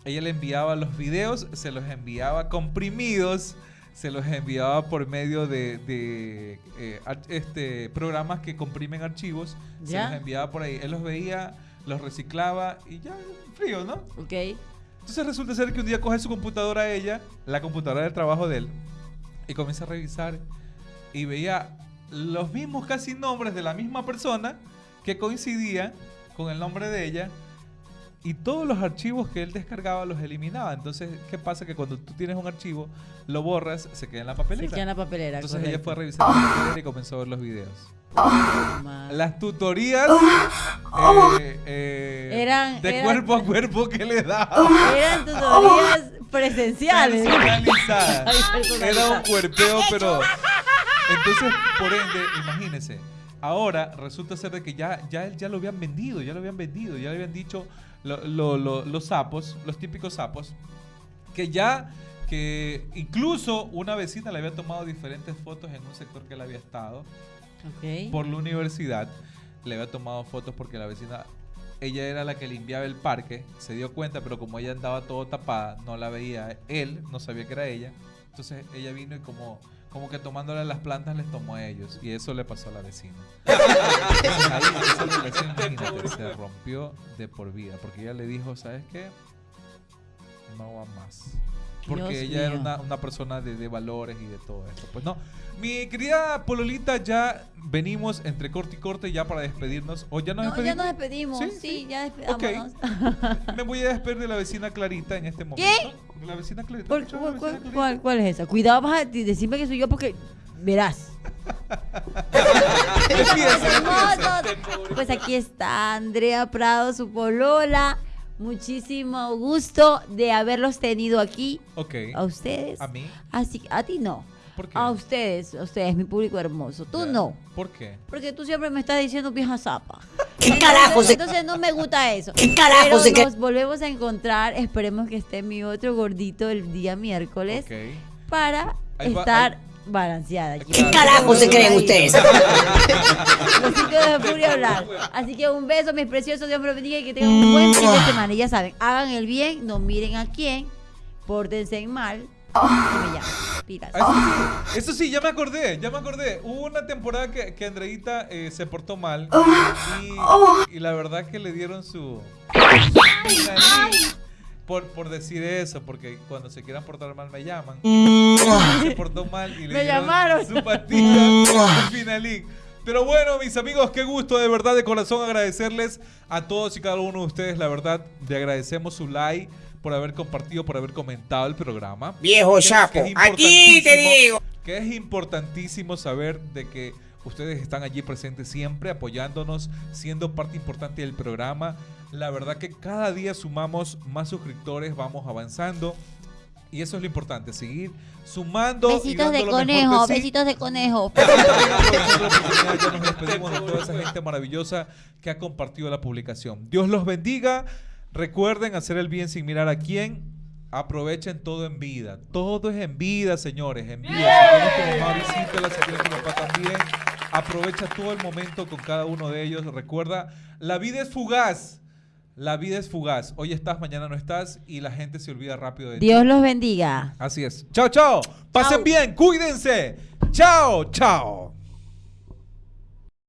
ella le enviaba los videos, se los enviaba comprimidos, se los enviaba por medio de, de, eh, este, programas que comprimen archivos, se los enviaba por ahí. Él los veía, los reciclaba y ya, frío, ¿no? Ok. Entonces resulta ser que un día coge su computadora ella, la computadora del trabajo de él, y comienza a revisar y veía los mismos casi nombres de la misma persona que coincidían con el nombre de ella y todos los archivos que él descargaba los eliminaba. Entonces, ¿qué pasa? Que cuando tú tienes un archivo, lo borras, se queda en la Se papelera. queda en la papelera. Entonces ella correcto. fue a revisar la papelera y comenzó a ver los videos. Las tutorías eh, eh, Eran- de eran- cuerpo a cuerpo que le daba. Eran tutorías presenciales. Personalizadas. Era un cuerpeo, pero. Entonces, por ende, imagínese. Ahora resulta ser de que ya, ya, él- ya lo habían vendido, ya lo habían vendido, ya le habían dicho lo- lo- lo- los sapos, los típicos sapos, que ya, que incluso una vecina le había tomado diferentes fotos en un sector que él había estado Ok. por la universidad. Le había tomado fotos porque la vecina, ella era la que limpiaba el parque, se dio cuenta, pero como ella andaba todo tapada, no la veía él, no sabía que era ella. Entonces ella vino y como, como que tomándole las plantas les tomó a ellos. Y eso le pasó a la vecina. Imagínate, se rompió de por vida. Porque ella le dijo, ¿sabes qué? No va más. Porque Dios ella era mío. una, una persona de, de valores y de todo esto. Pues no. Mi querida Pololita, ya venimos entre corte y corte ya para despedirnos. ¿O ya nos No, ya despedimos? nos despedimos. ¿Sí? Sí, ya Ok. despidámonos. Me voy a despedir de la vecina Clarita en este momento. ¿Qué? La vecina Clarita. ¿Cuál, ¿escuchó la cuál- vecina cuál- Clarita? cuál- cuál es esa? Cuidado, vas a de- decirme que soy yo porque verás. Despídese, Hermosos. despídese. Pues aquí está Andrea Prado, su polola. Muchísimo gusto de haberlos tenido aquí. Ok. A ustedes. ¿A mí? Así, a ti no. ¿Por qué? A ustedes, a ustedes, mi público hermoso. Tú no. ¿Por qué? Porque tú siempre me estás diciendo vieja zapa. ¿Qué carajo se- Entonces no me gusta eso. ¿Qué carajo Pero nos volvemos a encontrar. Esperemos que esté mi otro gordito el día miércoles Ok. para va- estar balanceada. ¿Qué carajo se creen ustedes? Los chicos de Furia hablar. Así que un beso, mis preciosos. Dios me los bendiga y que tengan un buen fin de semana. Y ya saben, hagan el bien, no miren a quién, pórtense en mal. Y me llaman. Pilas. Ah, Eso sí, eso sí, ya me acordé, ya me acordé. Hubo una temporada que, que Andreita eh, se portó mal y, y la verdad que le dieron su... Por, por decir eso, porque cuando se quieran portar mal me llaman. Se portó mal y le Me llamaron. su pastilla finalín. Pero bueno, mis amigos, qué gusto de verdad, de corazón agradecerles a todos y cada uno de ustedes. La verdad, le agradecemos su like por haber compartido, por haber comentado el programa. Viejo es aquí te digo. Que es importantísimo saber de que ustedes están allí presentes siempre, apoyándonos, siendo parte importante del programa. La verdad que cada día sumamos más suscriptores, vamos avanzando. Y eso es lo importante, seguir sumando. y Besitos dando de conejo, sí. besitos de conejo. Ya nos despedimos de toda esa gente maravillosa que ha compartido la publicación. Dios los bendiga. Recuerden hacer el bien sin mirar a quién. Aprovechen todo en vida. Todo es en vida, señores. En vida. Si tienes tu mamá, visítala. Si tienes tu papá también. Aprovecha todo el momento con cada uno de ellos. Recuerda, la vida es fugaz. La vida es fugaz. Hoy estás, mañana no estás. Y la gente se olvida rápido de ti. Dios los bendiga. Así es. Chao, chao. Pasen Chao. bien. Cuídense. Chao, chao.